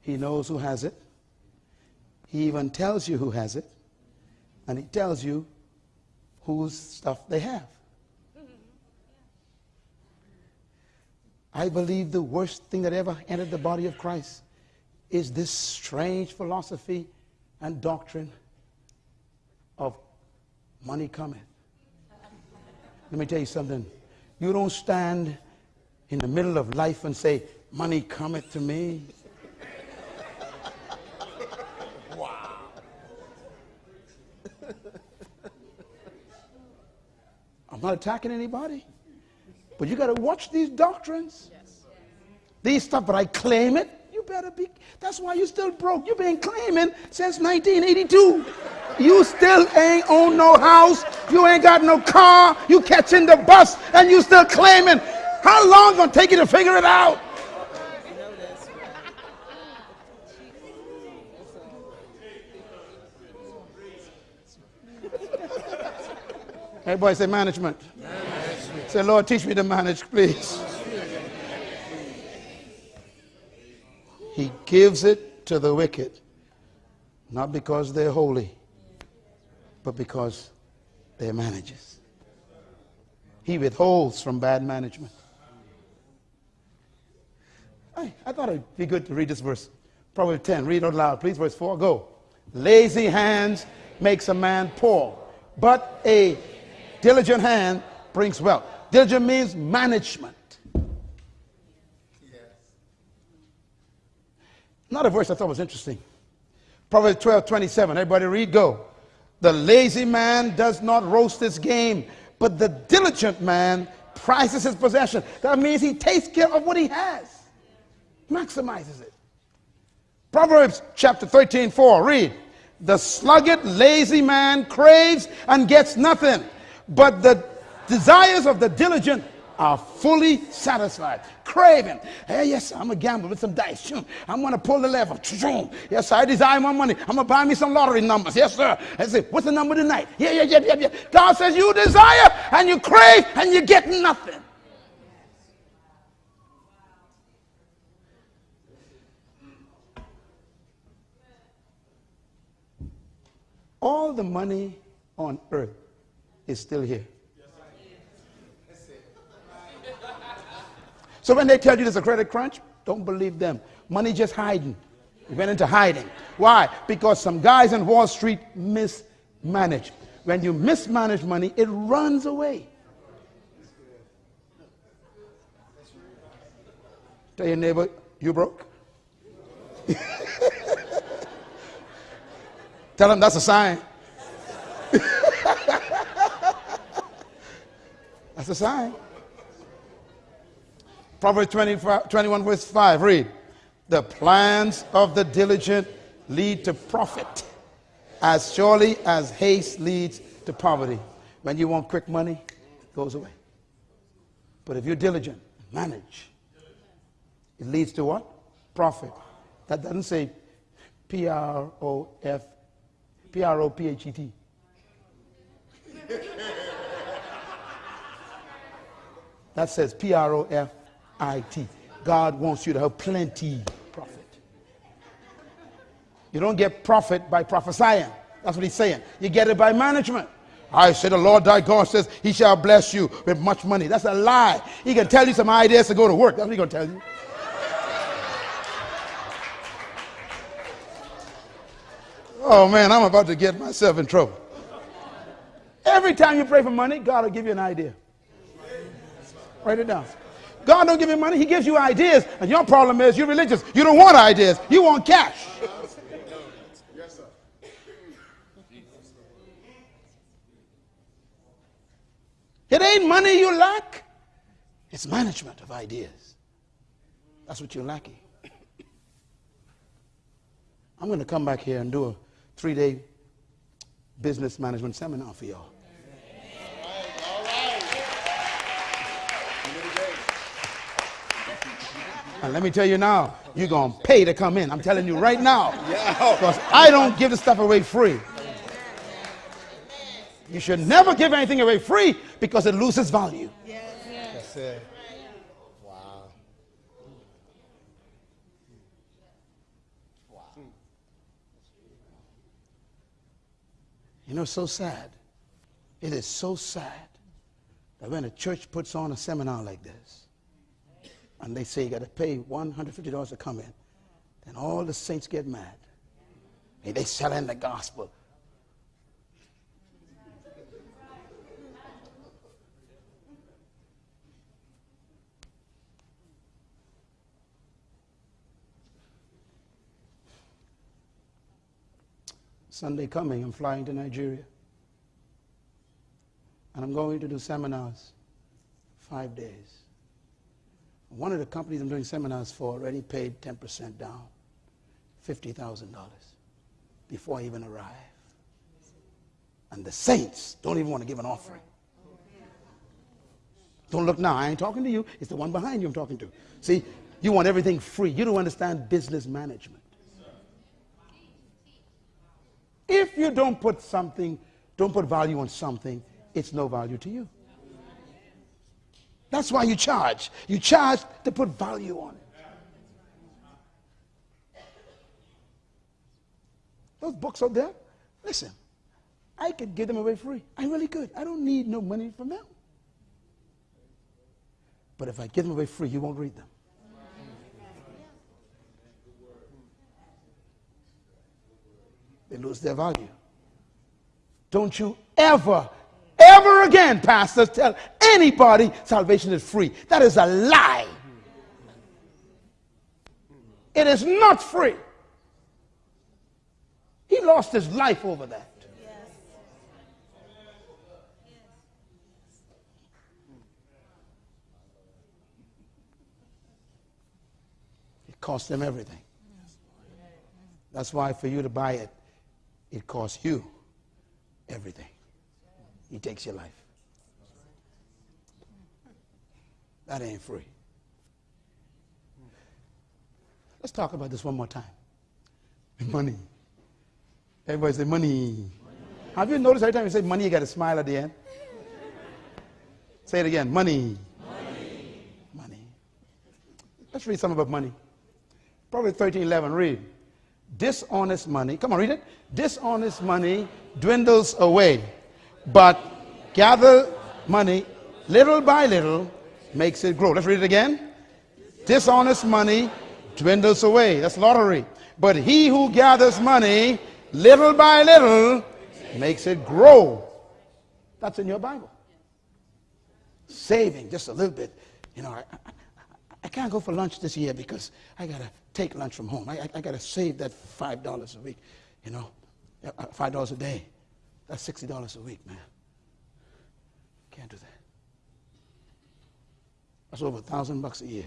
He knows who has it. He even tells you who has it. And he tells you whose stuff they have. I believe the worst thing that ever entered the body of Christ is this strange philosophy and doctrine of money cometh. Let me tell you something. You don't stand in the middle of life and say, Money cometh to me. wow. I'm not attacking anybody. But you got to watch these doctrines. These stuff, but I claim it. You better be. That's why you still broke. You've been claiming since 1982. You still ain't own no house. You ain't got no car. You catching the bus and you still claiming. How long gonna take you to figure it out? Everybody say management. Say, Lord, teach me to manage, please. He gives it to the wicked, not because they're holy, but because they're managers. He withholds from bad management. I, I thought it'd be good to read this verse. Proverbs 10. Read it out loud, please. Verse 4. Go. Lazy hands makes a man poor, but a diligent hand brings wealth. Diligent means management. Yes. Another verse I thought was interesting. Proverbs 12, 27. Everybody read, go. The lazy man does not roast his game, but the diligent man prizes his possession. That means he takes care of what he has, maximizes it. Proverbs chapter 13, 4. Read. The sluggard, lazy man craves and gets nothing, but the desires of the diligent are fully satisfied. Craving. Hey, yes, I'm a gambler with some dice. I'm going to pull the lever. Yes, I desire my money. I'm going to buy me some lottery numbers. Yes, sir. I say, what's the number tonight? Yeah, yeah, yeah, yeah, yeah. God says you desire and you crave and you get nothing. All the money on earth is still here. So when they tell you there's a credit crunch, don't believe them. Money just hiding. It went into hiding. Why? Because some guys in Wall Street mismanage. When you mismanage money, it runs away. Tell your neighbor, you broke. Tell him that's a sign. that's a sign. Proverbs 21, verse 5. Read. The plans of the diligent lead to profit, as surely as haste leads to poverty. When you want quick money, it goes away. But if you're diligent, manage, it leads to what? Profit. That doesn't say P R O F, P R O P H E T. That says P R O F I T. God wants you to have plenty profit. You don't get profit by prophesying. That's what he's saying. You get it by management. I say the Lord thy God says he shall bless you with much money. That's a lie. He can tell you some ideas to go to work. That's what he's going to tell you. Oh man, I'm about to get myself in trouble. Every time you pray for money, God will give you an idea. Write it down. God don't give you money, He gives you ideas. And your problem is you're religious. You don't want ideas, you want cash. It ain't money you lack, it's management of ideas. That's what you're lacking. I'm going to come back here and do a three day business management seminar for y'all. All right. And let me tell you now, you're going to pay to come in. I'm telling you right now. Because I don't give the stuff away free. You should never give anything away free because it loses value. That's it. Wow. You know, so sad. It is so sad that when a church puts on a seminar like this, and they say you got to pay $150 to come in, then all the saints get mad. Hey, they selling the gospel. Sunday coming, I'm flying to Nigeria. And I'm going to do seminars five days. One of the companies I'm doing seminars for already paid 10% down, $50,000 before I even arrive. And the saints don't even want to give an offering. Don't look now. I ain't talking to you. It's the one behind you I'm talking to. See, you want everything free. You don't understand business management. If you don't put something, don't put value on something, it's no value to you. That's why you charge. You charge to put value on it. Those books out there, listen, I could give them away free. I really could. I don't need no money from them. But if I give them away free, you won't read them. They lose their value. Don't you ever, ever again, pastors, tell anybody salvation is free. That is a lie. It is not free. He lost his life over that. It cost them everything. That's why for you to buy it, it costs you everything. He takes your life. That ain't free. Let's talk about this one more time. Money. Everybody say money. Have you noticed every time you say money, you got a smile at the end? Say it again. Money. Money. Money. Let's read some about money. Proverbs 13, 11. Read. Dishonest money. Come on, read it. Dishonest money dwindles away, but gather money little by little makes it grow. Let's read it again. Dishonest money dwindles away. That's lottery. But he who gathers money little by little makes it grow. That's in your Bible. Saving just a little bit. You know, I, I, I can't go for lunch this year because I got to take lunch from home. I, I, I got to save that $5 a week, you know, uh, uh, $5 a day. That's $60 a week, man. Can't do that. That's over a thousand bucks a year.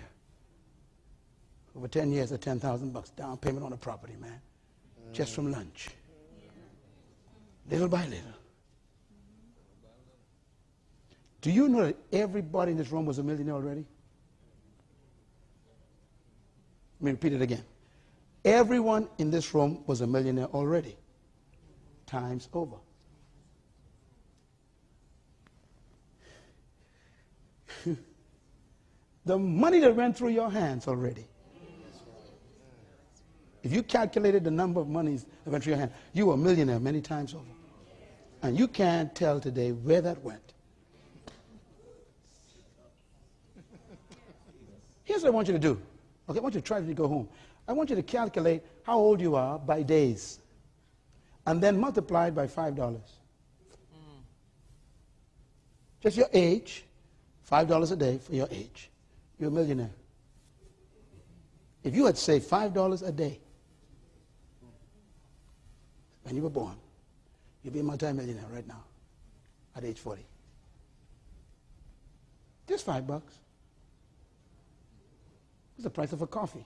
Over 10 years, at 10,000 bucks down payment on a property, man. Just from lunch. Little by little. Do you know that everybody in this room was a millionaire already? Let me repeat it again. Everyone in this room was a millionaire already. Times over. The money that went through your hands already. If you calculated the number of monies that went through your hand, you were a millionaire many times over. And you can't tell today where that went. Here's what I want you to do. Okay, I want you to try to go home. I want you to calculate how old you are by days. And then multiply it by $5. Mm. Just your age, $5 a day for your age. You're a millionaire. If you had saved $5 a day when you were born, you'd be a multimillionaire right now at age 40. Just five bucks. It's the price of a coffee.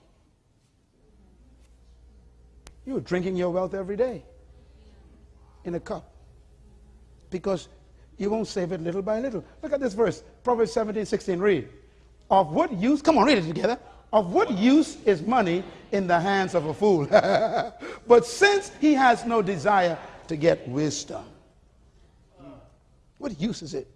You're drinking your wealth every day in a cup. because you won't save it little by little. Look at this verse, Proverbs 17, 16. Read. Of what use, come on, read it together. Of what use is money in the hands of a fool? but since he has no desire to get wisdom, what use is it?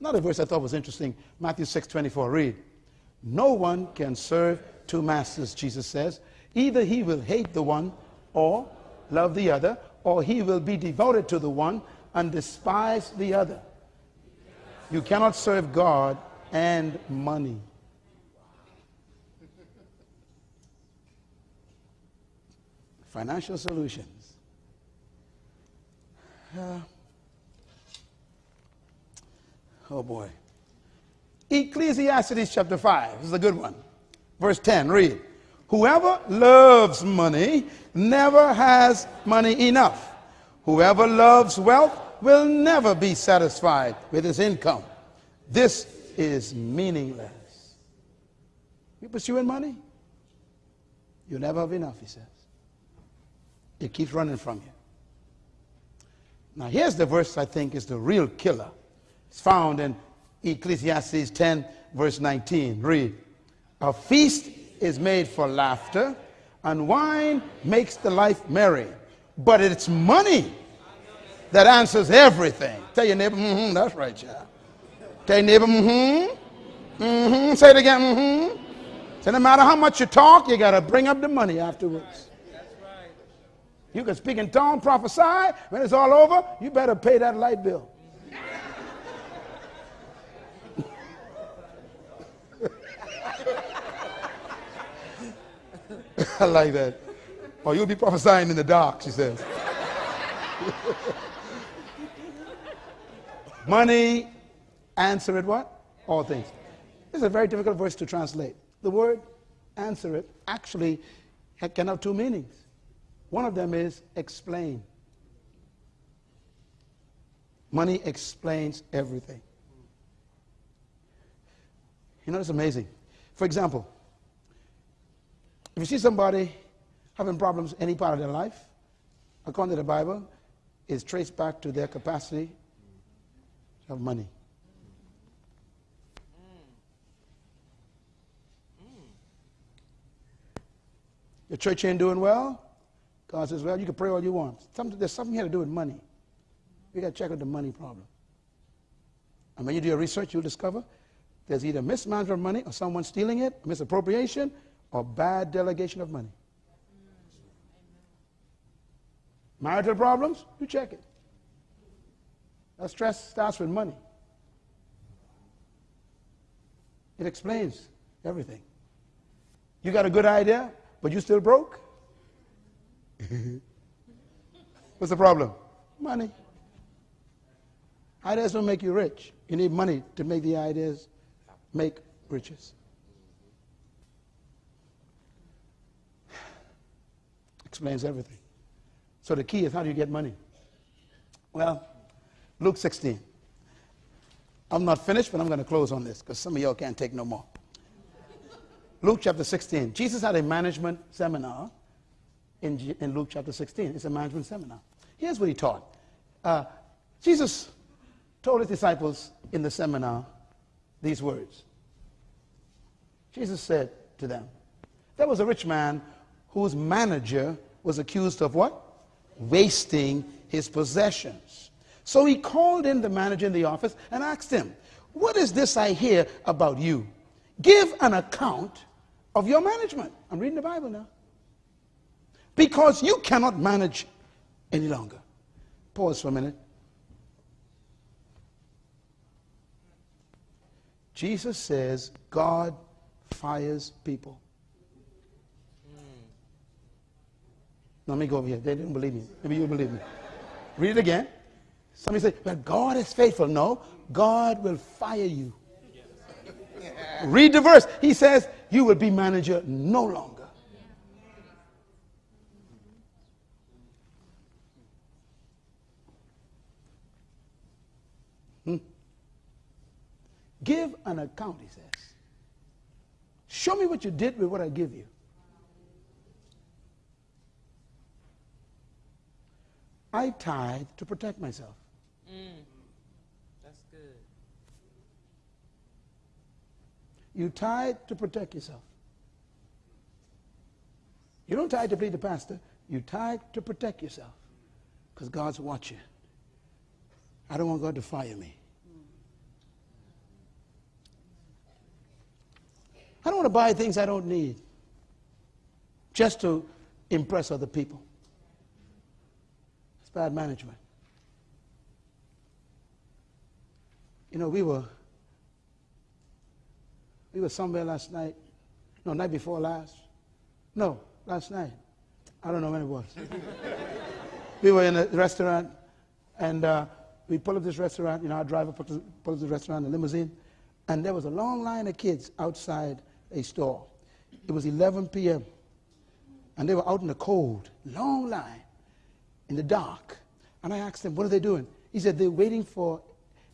Another verse I thought was interesting Matthew 6 24. Read. No one can serve two masters, Jesus says. Either he will hate the one or love the other, or he will be devoted to the one and despise the other. You cannot serve God and money. Financial solutions. Uh, oh boy. Ecclesiastes chapter 5. This is a good one. Verse 10, read. Whoever loves money never has money enough. Whoever loves wealth will never be satisfied with his income. This is meaningless. You pursuing money? You'll never have enough, he says. It keeps running from you. Now, here's the verse I think is the real killer. It's found in Ecclesiastes 10, verse 19. Read. A feast is made for laughter, and wine makes the life merry. But it's money that answers everything. Tell your neighbor, mm-hmm, that's right, child. Tell your neighbor, mm-hmm, mm-hmm. Say it again, mm-hmm. So no matter how much you talk, you got to bring up the money afterwards. You can speak in tongues, prophesy. When it's all over, you better pay that light bill. I like that. Or you'll be prophesying in the dark, she says. Money answer it what? All things. This is a very difficult verse to translate. The word answer it actually can have two meanings. One of them is explain. Money explains everything. You know, it's amazing. For example, if you see somebody having problems any part of their life, according to the Bible, is traced back to their capacity of money. Your church ain't doing well. God says, well, you can pray all you want. There's something here to do with money. We got to check out the money problem. And when you do your research, you'll discover there's either mismanagement of money or someone stealing it, misappropriation, or bad delegation of money. Marital problems, you check it. That stress starts with money. It explains everything. You got a good idea, but you still broke? What's the problem? Money. Ideas don't make you rich. You need money to make the ideas make riches. Explains everything. So the key is how do you get money? Well, Luke 16. I'm not finished, but I'm going to close on this because some of y'all can't take no more. Luke chapter 16. Jesus had a management seminar in, in Luke chapter 16. It's a management seminar. Here's what he taught. Uh, Jesus told his disciples in the seminar these words. Jesus said to them, There was a rich man whose manager was accused of what? Wasting his possessions. So he called in the manager in the office and asked him, What is this I hear about you? Give an account of your management. I'm reading the Bible now. Because you cannot manage any longer. Pause for a minute. Jesus says God fires people. Let me go over here. They didn't believe me. Maybe you believe me. Read it again. Somebody say, but God is faithful. No, God will fire you. Read the verse. He says, you will be manager no longer. Hmm. Give an account, he says. Show me what you did with what I give you. I tithe to protect myself. Mm. That's good. You tithe to protect yourself. You don't tithe to please the pastor. You tithe to protect yourself. Because God's watching. I don't want God to fire me. I don't want to buy things I don't need just to impress other people. Bad management. You know, we were we were somewhere last night. No, night before last. No, last night. I don't know when it was. we were in a restaurant, and uh, we pulled up this restaurant. You know, our driver pulled up, the restaurant, in the limousine, and there was a long line of kids outside a store. It was 11 p.m., and they were out in the cold, long line, in the dark. And I asked them, what are they doing? He said, they're waiting for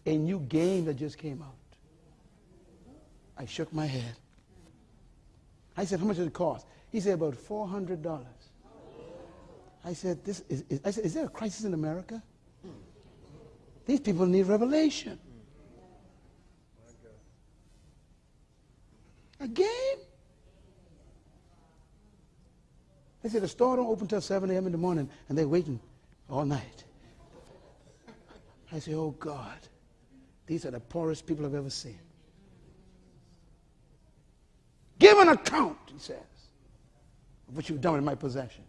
a new game that just came out. I shook my head. I said, how much does it cost? He said, about $400. I said, this is, is, I said, is there a crisis in America? These people need revelation. A game? They said the store don't open till 7 a.m. in the morning, and they're waiting all night. I say, oh God, these are the poorest people I've ever seen. Give an account, he says, of what you've done with my possessions.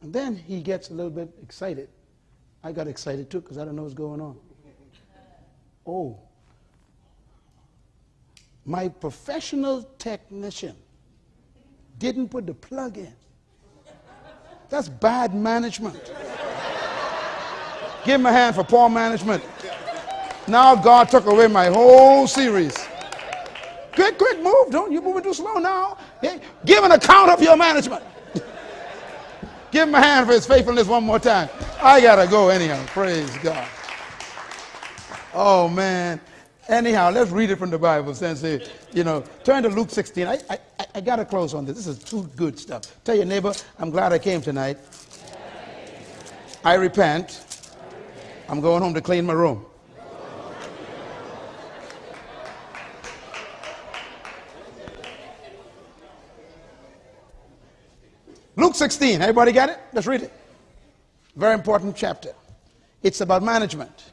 And then he gets a little bit excited. I got excited too because I don't know what's going on. Oh, my professional technician didn't put the plug in. That's bad management. Give him a hand for poor management. Now God took away my whole series. Quick, quick, move. Don't you moving too slow now. Hey, give an account of your management. Give him a hand for his faithfulness one more time. I gotta go anyhow. Praise God. Oh man. Anyhow, let's read it from the Bible. Since you know, turn to Luke 16. I, I, I gotta close on this. This is too good stuff. Tell your neighbor, I'm glad I came tonight. I repent. I'm going home to clean my room. Luke 16. Everybody got it? Let's read it. Very important chapter. It's about management.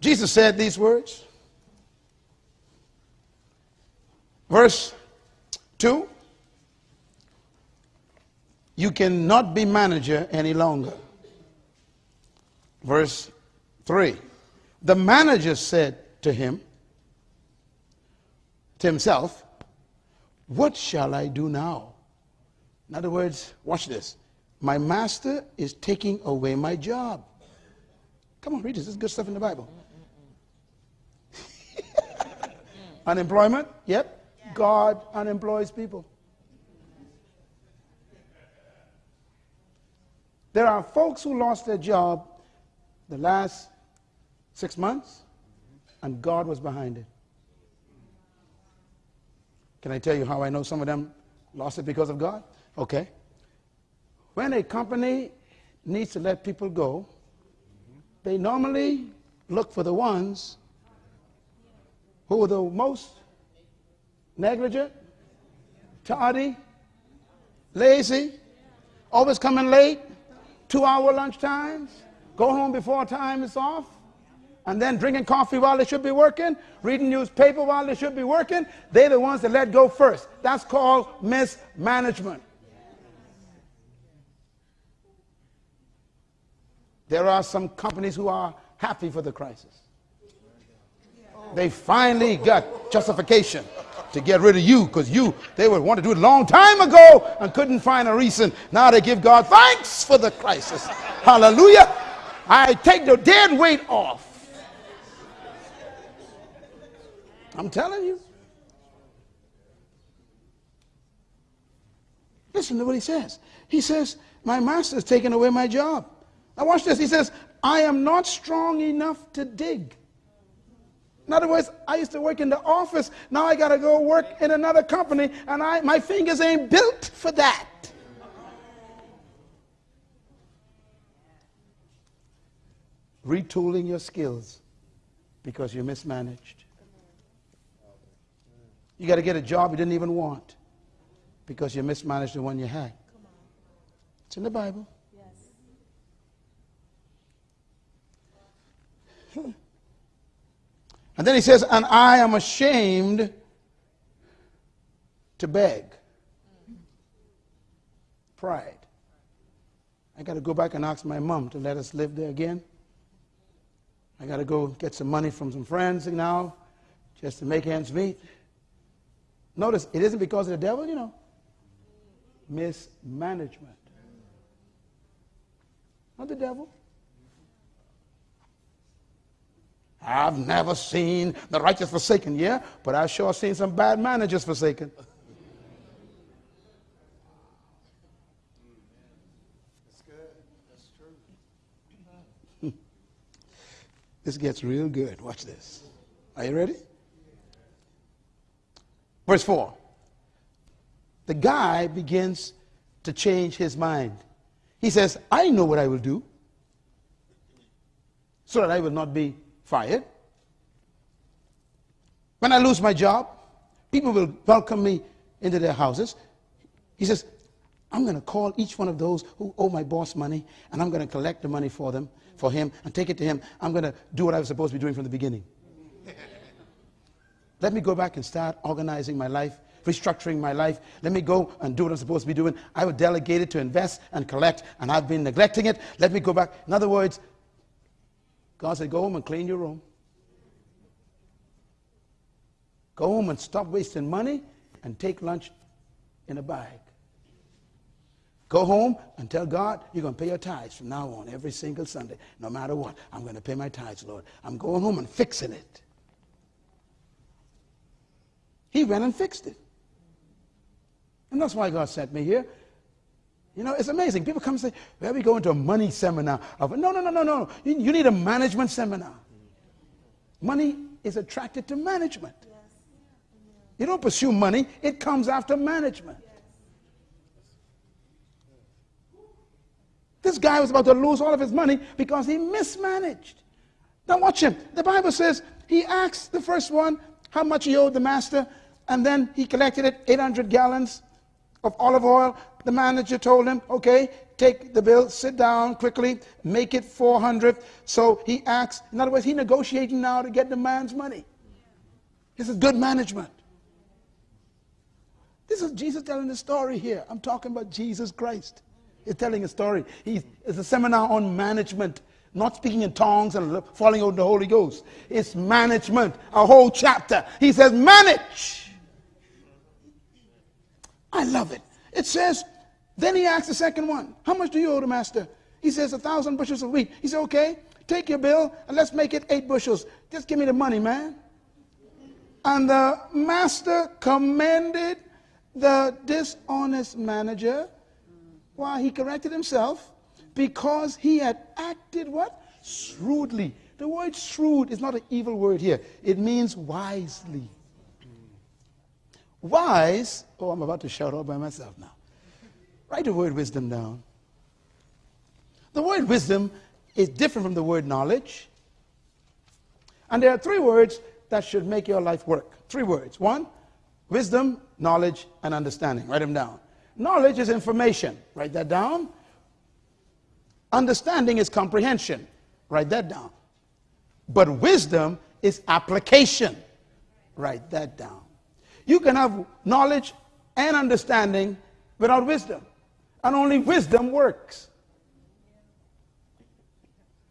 Jesus said these words. Verse 2 You cannot be manager any longer. Verse 3 The manager said to him, to himself, What shall I do now? In other words, watch this. My master is taking away my job. Come on, read this. This is good stuff in the Bible. Unemployment? Yep. God unemploys people. There are folks who lost their job the last six months, and God was behind it. Can I tell you how I know some of them lost it because of God? Okay. When a company needs to let people go, they normally look for the ones who are the most negligent, tardy, lazy, always coming late, two hour lunch times, go home before time is off, and then drinking coffee while they should be working, reading newspaper while they should be working. They're the ones that let go first. That's called mismanagement. There are some companies who are happy for the crisis. They finally got justification to get rid of you because you, they would want to do it a long time ago and couldn't find a reason. Now they give God thanks for the crisis. Hallelujah. I take the dead weight off. I'm telling you. Listen to what he says. He says, My master's taken away my job. Now, watch this. He says, I am not strong enough to dig. In other words, I used to work in the office. Now I got to go work in another company, and I, my fingers ain't built for that. Retooling your skills because you mismanaged. You got to get a job you didn't even want because you mismanaged the one you had. It's in the Bible. Hmm. And then he says, And I am ashamed to beg. Pride. I got to go back and ask my mom to let us live there again. I got to go get some money from some friends now just to make ends meet. Notice, it isn't because of the devil, you know. Mismanagement. Not the devil. I've never seen the righteous forsaken, yeah, but I've sure seen some bad managers forsaken. That's good. That's true. This gets real good. Watch this. Are you ready? Verse 4. The guy begins to change his mind. He says, I know what I will do so that I will not be fired. When I lose my job, people will welcome me into their houses. He says, I'm going to call each one of those who owe my boss money, and I'm going to collect the money for them, for him, and take it to him. I'm going to do what I was supposed to be doing from the beginning. Let me go back and start organizing my life, restructuring my life. Let me go and do what I'm supposed to be doing. I was delegated to invest and collect, and I've been neglecting it. Let me go back. In other words, God said, Go home and clean your room. Go home and stop wasting money and take lunch in a bag. Go home and tell God you're going to pay your tithes from now on every single Sunday. No matter what, I'm going to pay my tithes, Lord. I'm going home and fixing it. He went and fixed it. And that's why God sent me here. You know, it's amazing. People come and say, Well, we go into a money seminar. Of, no, no, no, no, no. You, you need a management seminar. Money is attracted to management. You don't pursue money, it comes after management. This guy was about to lose all of his money because he mismanaged. Now, watch him. The Bible says he asked the first one how much he owed the master, and then he collected it 800 gallons of olive oil. The manager told him, okay, take the bill, sit down quickly, make it 400. So he acts, in other words, he's negotiating now to get the man's money. This is good management. This is Jesus telling the story here. I'm talking about Jesus Christ. He's telling a story. He's, it's a seminar on management, not speaking in tongues and falling out the Holy Ghost. It's management, a whole chapter. He says, manage. I love it. It says, then he asks the second one, how much do you owe the master? He says, a thousand bushels of wheat. He said, okay, take your bill and let's make it eight bushels. Just give me the money, man. And the master commended the dishonest manager why he corrected himself because he had acted what shrewdly the word shrewd is not an evil word here it means wisely wise oh i'm about to shout out by myself now write the word wisdom down the word wisdom is different from the word knowledge and there are three words that should make your life work three words one Wisdom, knowledge, and understanding. Write them down. Knowledge is information. Write that down. Understanding is comprehension. Write that down. But wisdom is application. Write that down. You can have knowledge and understanding without wisdom. And only wisdom works.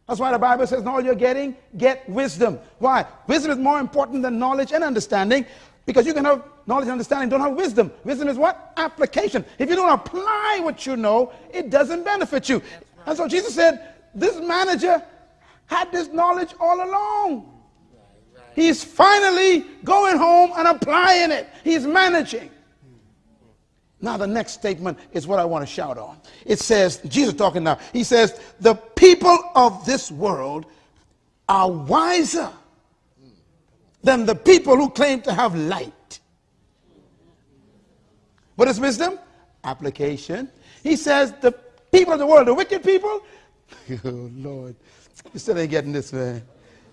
That's why the Bible says, in all you're getting, get wisdom. Why? Wisdom is more important than knowledge and understanding because you can have knowledge and understanding, don't have wisdom. Wisdom is what? Application. If you don't apply what you know, it doesn't benefit you. And so Jesus said, this manager had this knowledge all along. He's finally going home and applying it. He's managing. Now, the next statement is what I want to shout on. It says, Jesus talking now, he says, the people of this world are wiser than the people who claim to have light. What is wisdom? Application. He says the people of the world, the wicked people, oh Lord, you still ain't getting this, man.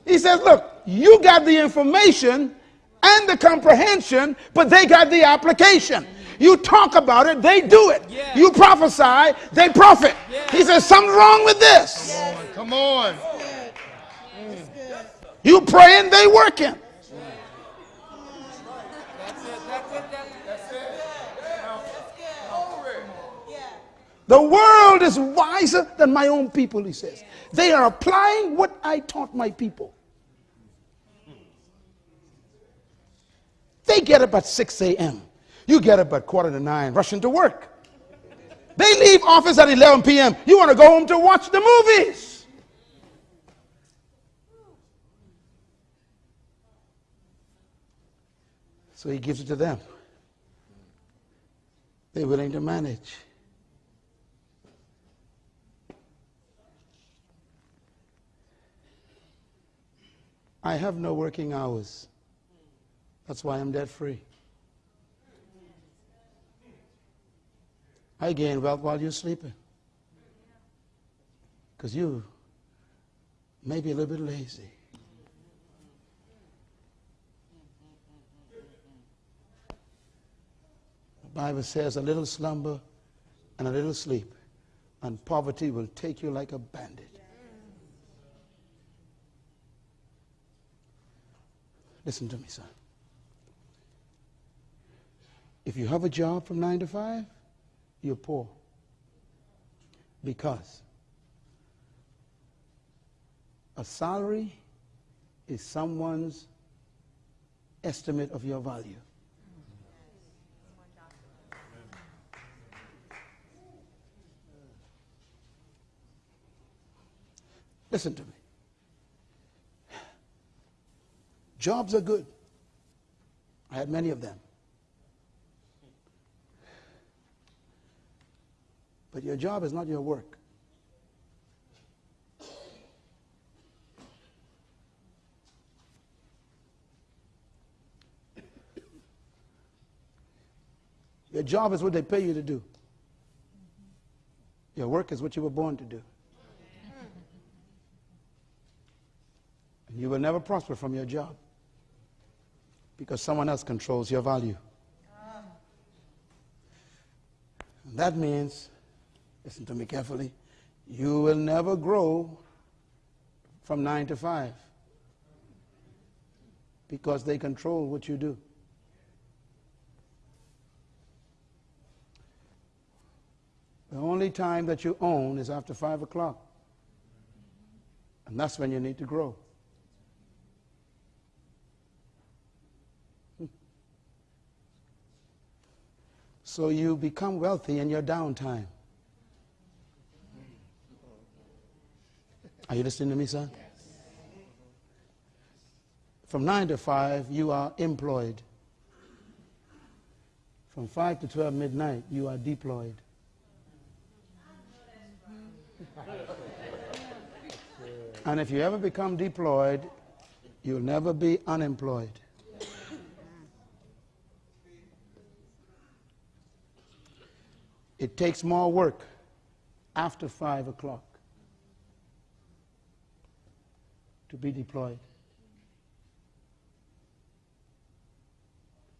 He says, look, you got the information and the comprehension, but they got the application. You talk about it, they do it. Yeah. You prophesy, they profit. He says, something's wrong with this. Come on. You praying, they working. The world is wiser than my own people, he says. They are applying what I taught my people. They get up at 6 a.m. You get up at quarter to nine, rushing to work. They leave office at 11 p.m. You want to go home to watch the movies. So he gives it to them. They're willing to manage. I have no working hours. That's why I'm debt free. I gain wealth while you're sleeping. Because you may be a little bit lazy. The Bible says a little slumber and a little sleep, and poverty will take you like a bandit. Listen to me, son. If you have a job from 9 to 5, you're poor. Because a salary is someone's estimate of your value. Listen to me. Jobs are good. I had many of them. But your job is not your work. Your job is what they pay you to do. Your work is what you were born to do. And you will never prosper from your job because someone else controls your value. And that means, listen to me carefully, you will never grow from 9 to 5 because they control what you do. The only time that you own is after 5 o'clock. And that's when you need to grow. So you become wealthy in your downtime. Are you listening to me, son? From 9 to 5, you are employed. From 5 to 12 midnight, you are deployed. And if you ever become deployed, you'll never be unemployed. It takes more work after 5 o'clock to be deployed.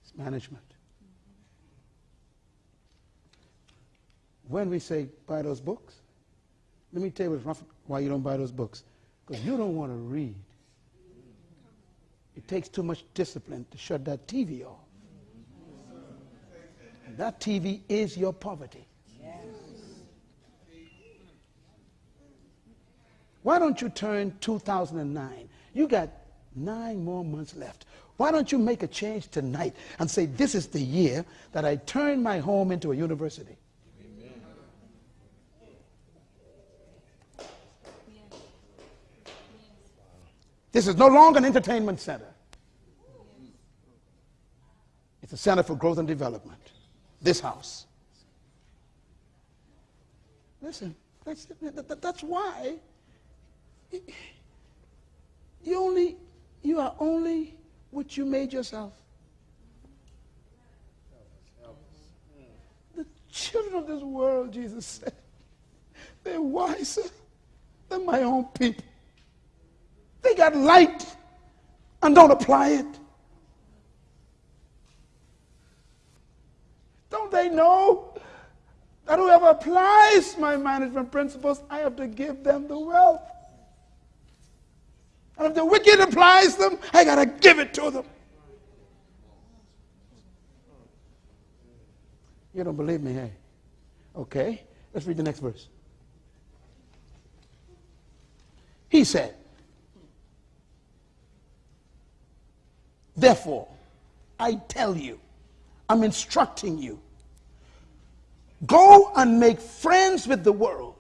It's management. When we say buy those books, let me tell you why you don't buy those books. Because you don't want to read. It takes too much discipline to shut that TV off. That TV is your poverty. Why don't you turn 2009? You got nine more months left. Why don't you make a change tonight and say, This is the year that I turn my home into a university? This is no longer an entertainment center. It's a center for growth and development. This house. Listen, that's, that's why you only you are only what you made yourself. The children of this world, Jesus said, they're wiser than my own people. They got light and don't apply it. Don't they know that whoever applies my management principles, I have to give them the wealth? And if the wicked applies them, I got to give it to them. You don't believe me, hey? Okay, let's read the next verse. He said, Therefore, I tell you, I'm instructing you, go and make friends with the world.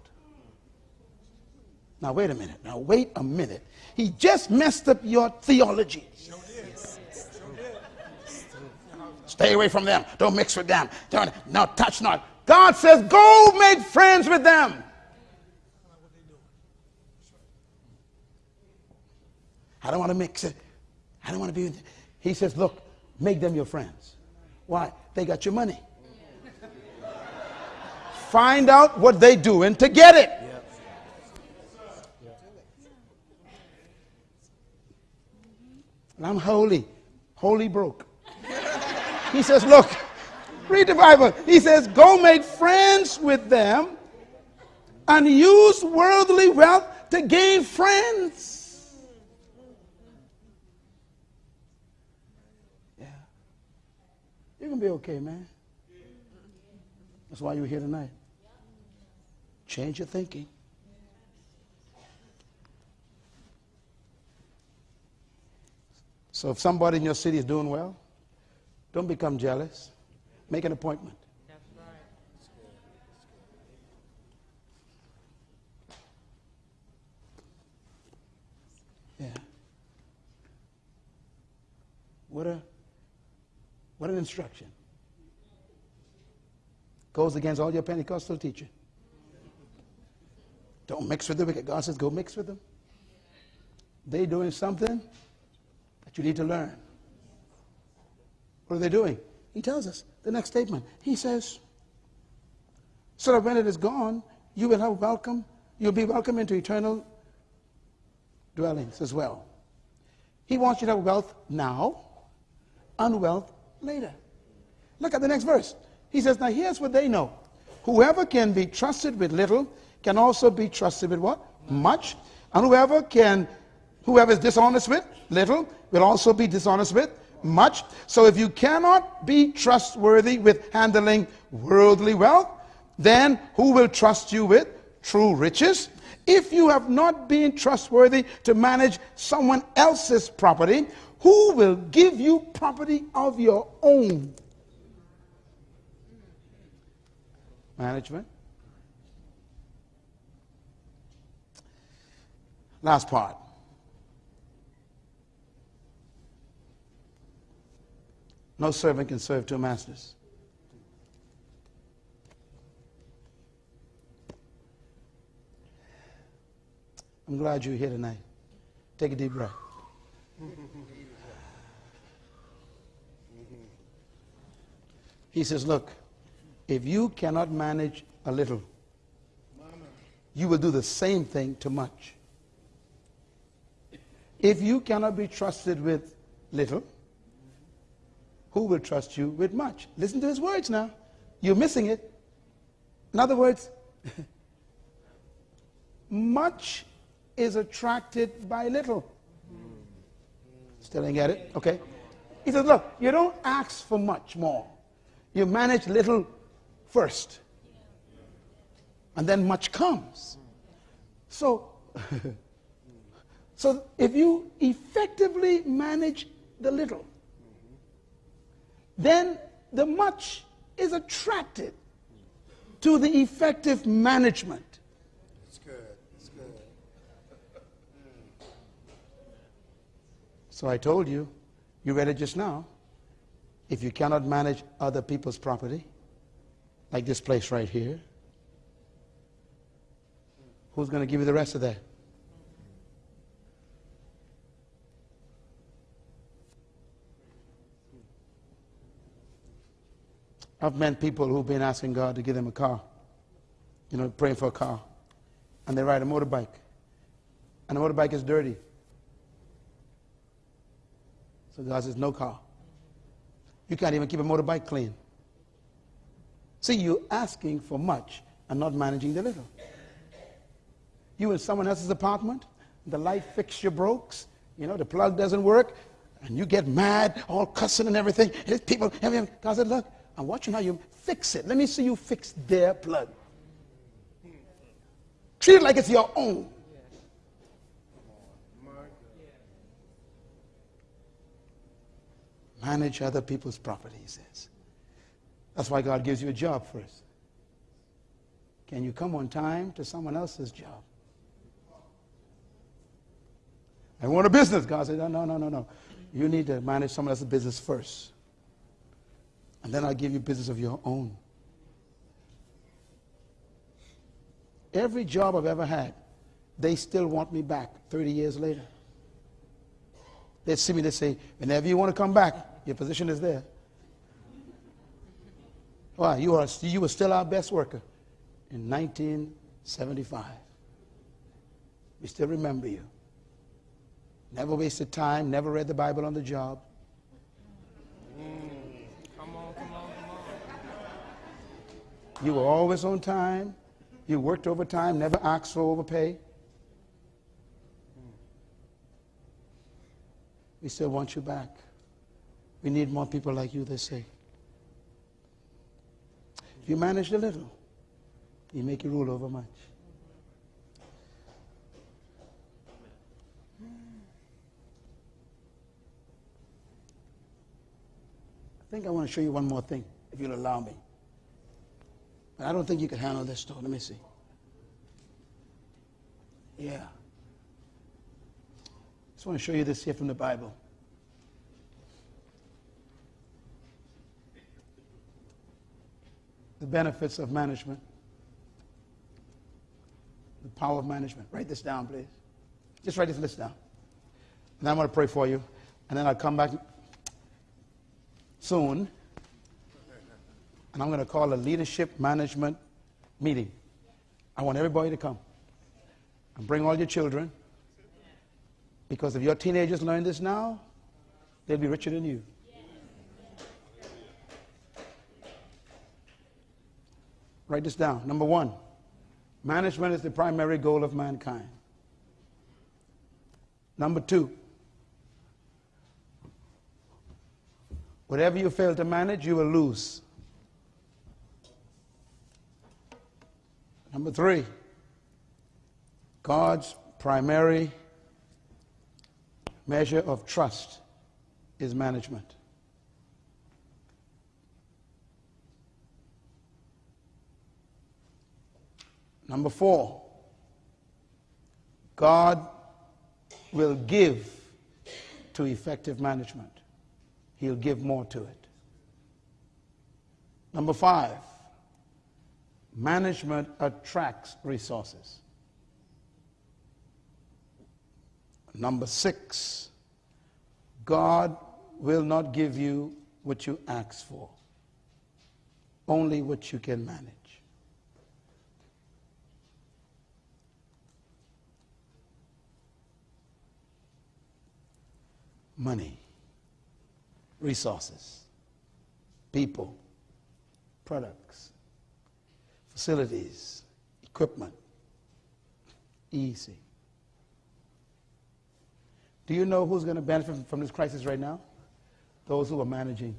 Now, wait a minute. Now, wait a minute. He just messed up your theology. Stay away from them. Don't mix with them. Don't, now, touch not. God says, go make friends with them. I don't want to mix it. I don't want to be. with- He says, look, make them your friends. Why? They got your money. Find out what they doing to get it. And I'm holy, holy broke. He says, look, read the Bible. He says, go make friends with them and use worldly wealth to gain friends. Yeah. You're going to be okay, man. That's why you're here tonight. Change your thinking. So if somebody in your city is doing well, don't become jealous. Make an appointment. Yeah. What a what an instruction. Goes against all your Pentecostal teaching. Don't mix with the wicked. God says, go mix with them. They doing something you need to learn. What are they doing? He tells us the next statement. He says, so that when it is gone, you will have welcome, you'll be welcome into eternal dwellings as well. He wants you to have wealth now and wealth later. Look at the next verse. He says, Now here's what they know. Whoever can be trusted with little can also be trusted with what? Much. And whoever can, whoever is dishonest with little will also be dishonest with much. So if you cannot be trustworthy with handling worldly wealth, then who will trust you with true riches? If you have not been trustworthy to manage someone else's property, who will give you property of your own? Management. Last part. No servant can serve two masters. I'm glad you're here tonight. Take a deep breath. He says, Look, if you cannot manage a little, you will do the same thing to much. If you cannot be trusted with little, who will trust you with much? Listen to his words now. You're missing it. In other words, much is attracted by little. Still didn't get it? Okay. He says, look, you don't ask for much more. You manage little first. And then much comes. So, so if you effectively manage the little, then the much is attracted to the effective management. That's good. That's good. So I told you, you read it just now. If you cannot manage other people's property, like this place right here, who's going to give you the rest of that? I've met people who've been asking God to give them a car, you know, praying for a car, and they ride a motorbike, and the motorbike is dirty. So God says, no car. You can't even keep a motorbike clean. See, you're asking for much and not managing the little. You in someone else's apartment, the light fixture breaks, you know, the plug doesn't work, and you get mad, all cussing and everything. People. God said, look, I'm watching how you fix it. Let me see you fix their plug. Treat it like it's your own. Manage other people's property, he says. That's why God gives you a job first. Can you come on time to someone else's job? I want a business. God said, no, no, no, no, no. You need to manage someone else's business first. And then I'll give you business of your own. Every job I've ever had, they still want me back 30 years later. They see me, they say, whenever you want to come back, your position is there. Why? You, are, you were still our best worker in 1975. We still remember you. Never wasted time, never read the Bible on the job. Come on, come on, come on. You were always on time. You worked overtime, never asked for overpay. We still want you back. We need more people like you, they say. If you manage a little, you make you rule over much. I think I want to show you one more thing, if you'll allow me. But I don't think you can handle this, though. Let me see. Yeah. Just want to show you this here from the Bible. The benefits of management. The power of management. Write this down, please. Just write this list down. And I'm going to pray for you. And then I'll come back soon. And I'm going to call a leadership management meeting. I want everybody to come. And bring all your children. Because if your teenagers learn this now, they'll be richer than you. Write this down. Number one, management is the primary goal of mankind. Number two, whatever you fail to manage, you will lose. Number three, God's primary measure of trust is management. Number four, God will give to effective management. He'll give more to it. Number five, management attracts resources. Number six, God will not give you what you ask for, only what you can manage. Money, resources, people, products, facilities, equipment. Easy. Do you know who's going to benefit from this crisis right now? Those who are managing.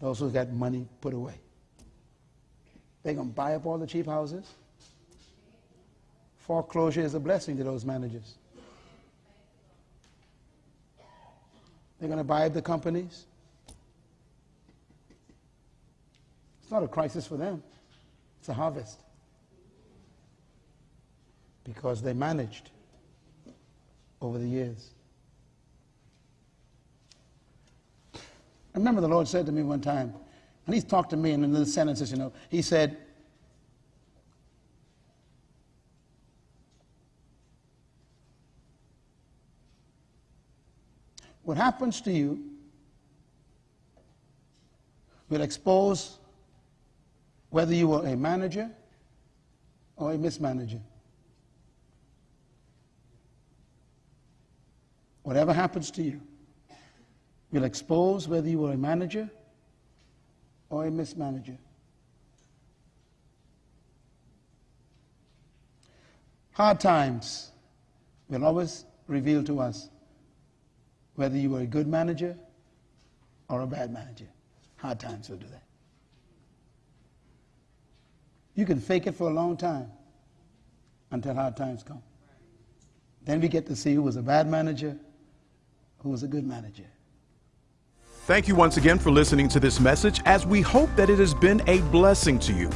Those who got money put away. They're going to buy up all the cheap houses. Foreclosure is a blessing to those managers. They're going to buy up the companies. It's not a crisis for them, it's a harvest. Because they managed over the years. I remember the Lord said to me one time, and He talked to me in little sentences, you know, He said, What happens to you will expose whether you were a manager or a mismanager. Whatever happens to you will expose whether you were a manager or a mismanager. Hard times will always reveal to us whether you were a good manager or a bad manager. Hard times will do that. You can fake it for a long time until hard times come. Then we get to see who was a bad manager, who was a good manager. Thank you once again for listening to this message as we hope that it has been a blessing to you.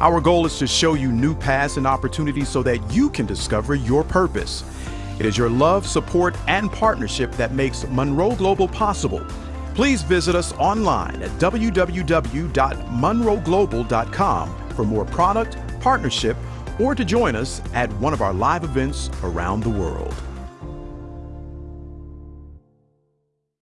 Our goal is to show you new paths and opportunities so that you can discover your purpose. It is your love, support, and partnership that makes Munroe Global possible. Please visit us online at www.MunroeGlobal.com for more product, partnership, or to join us at one of our live events around the world.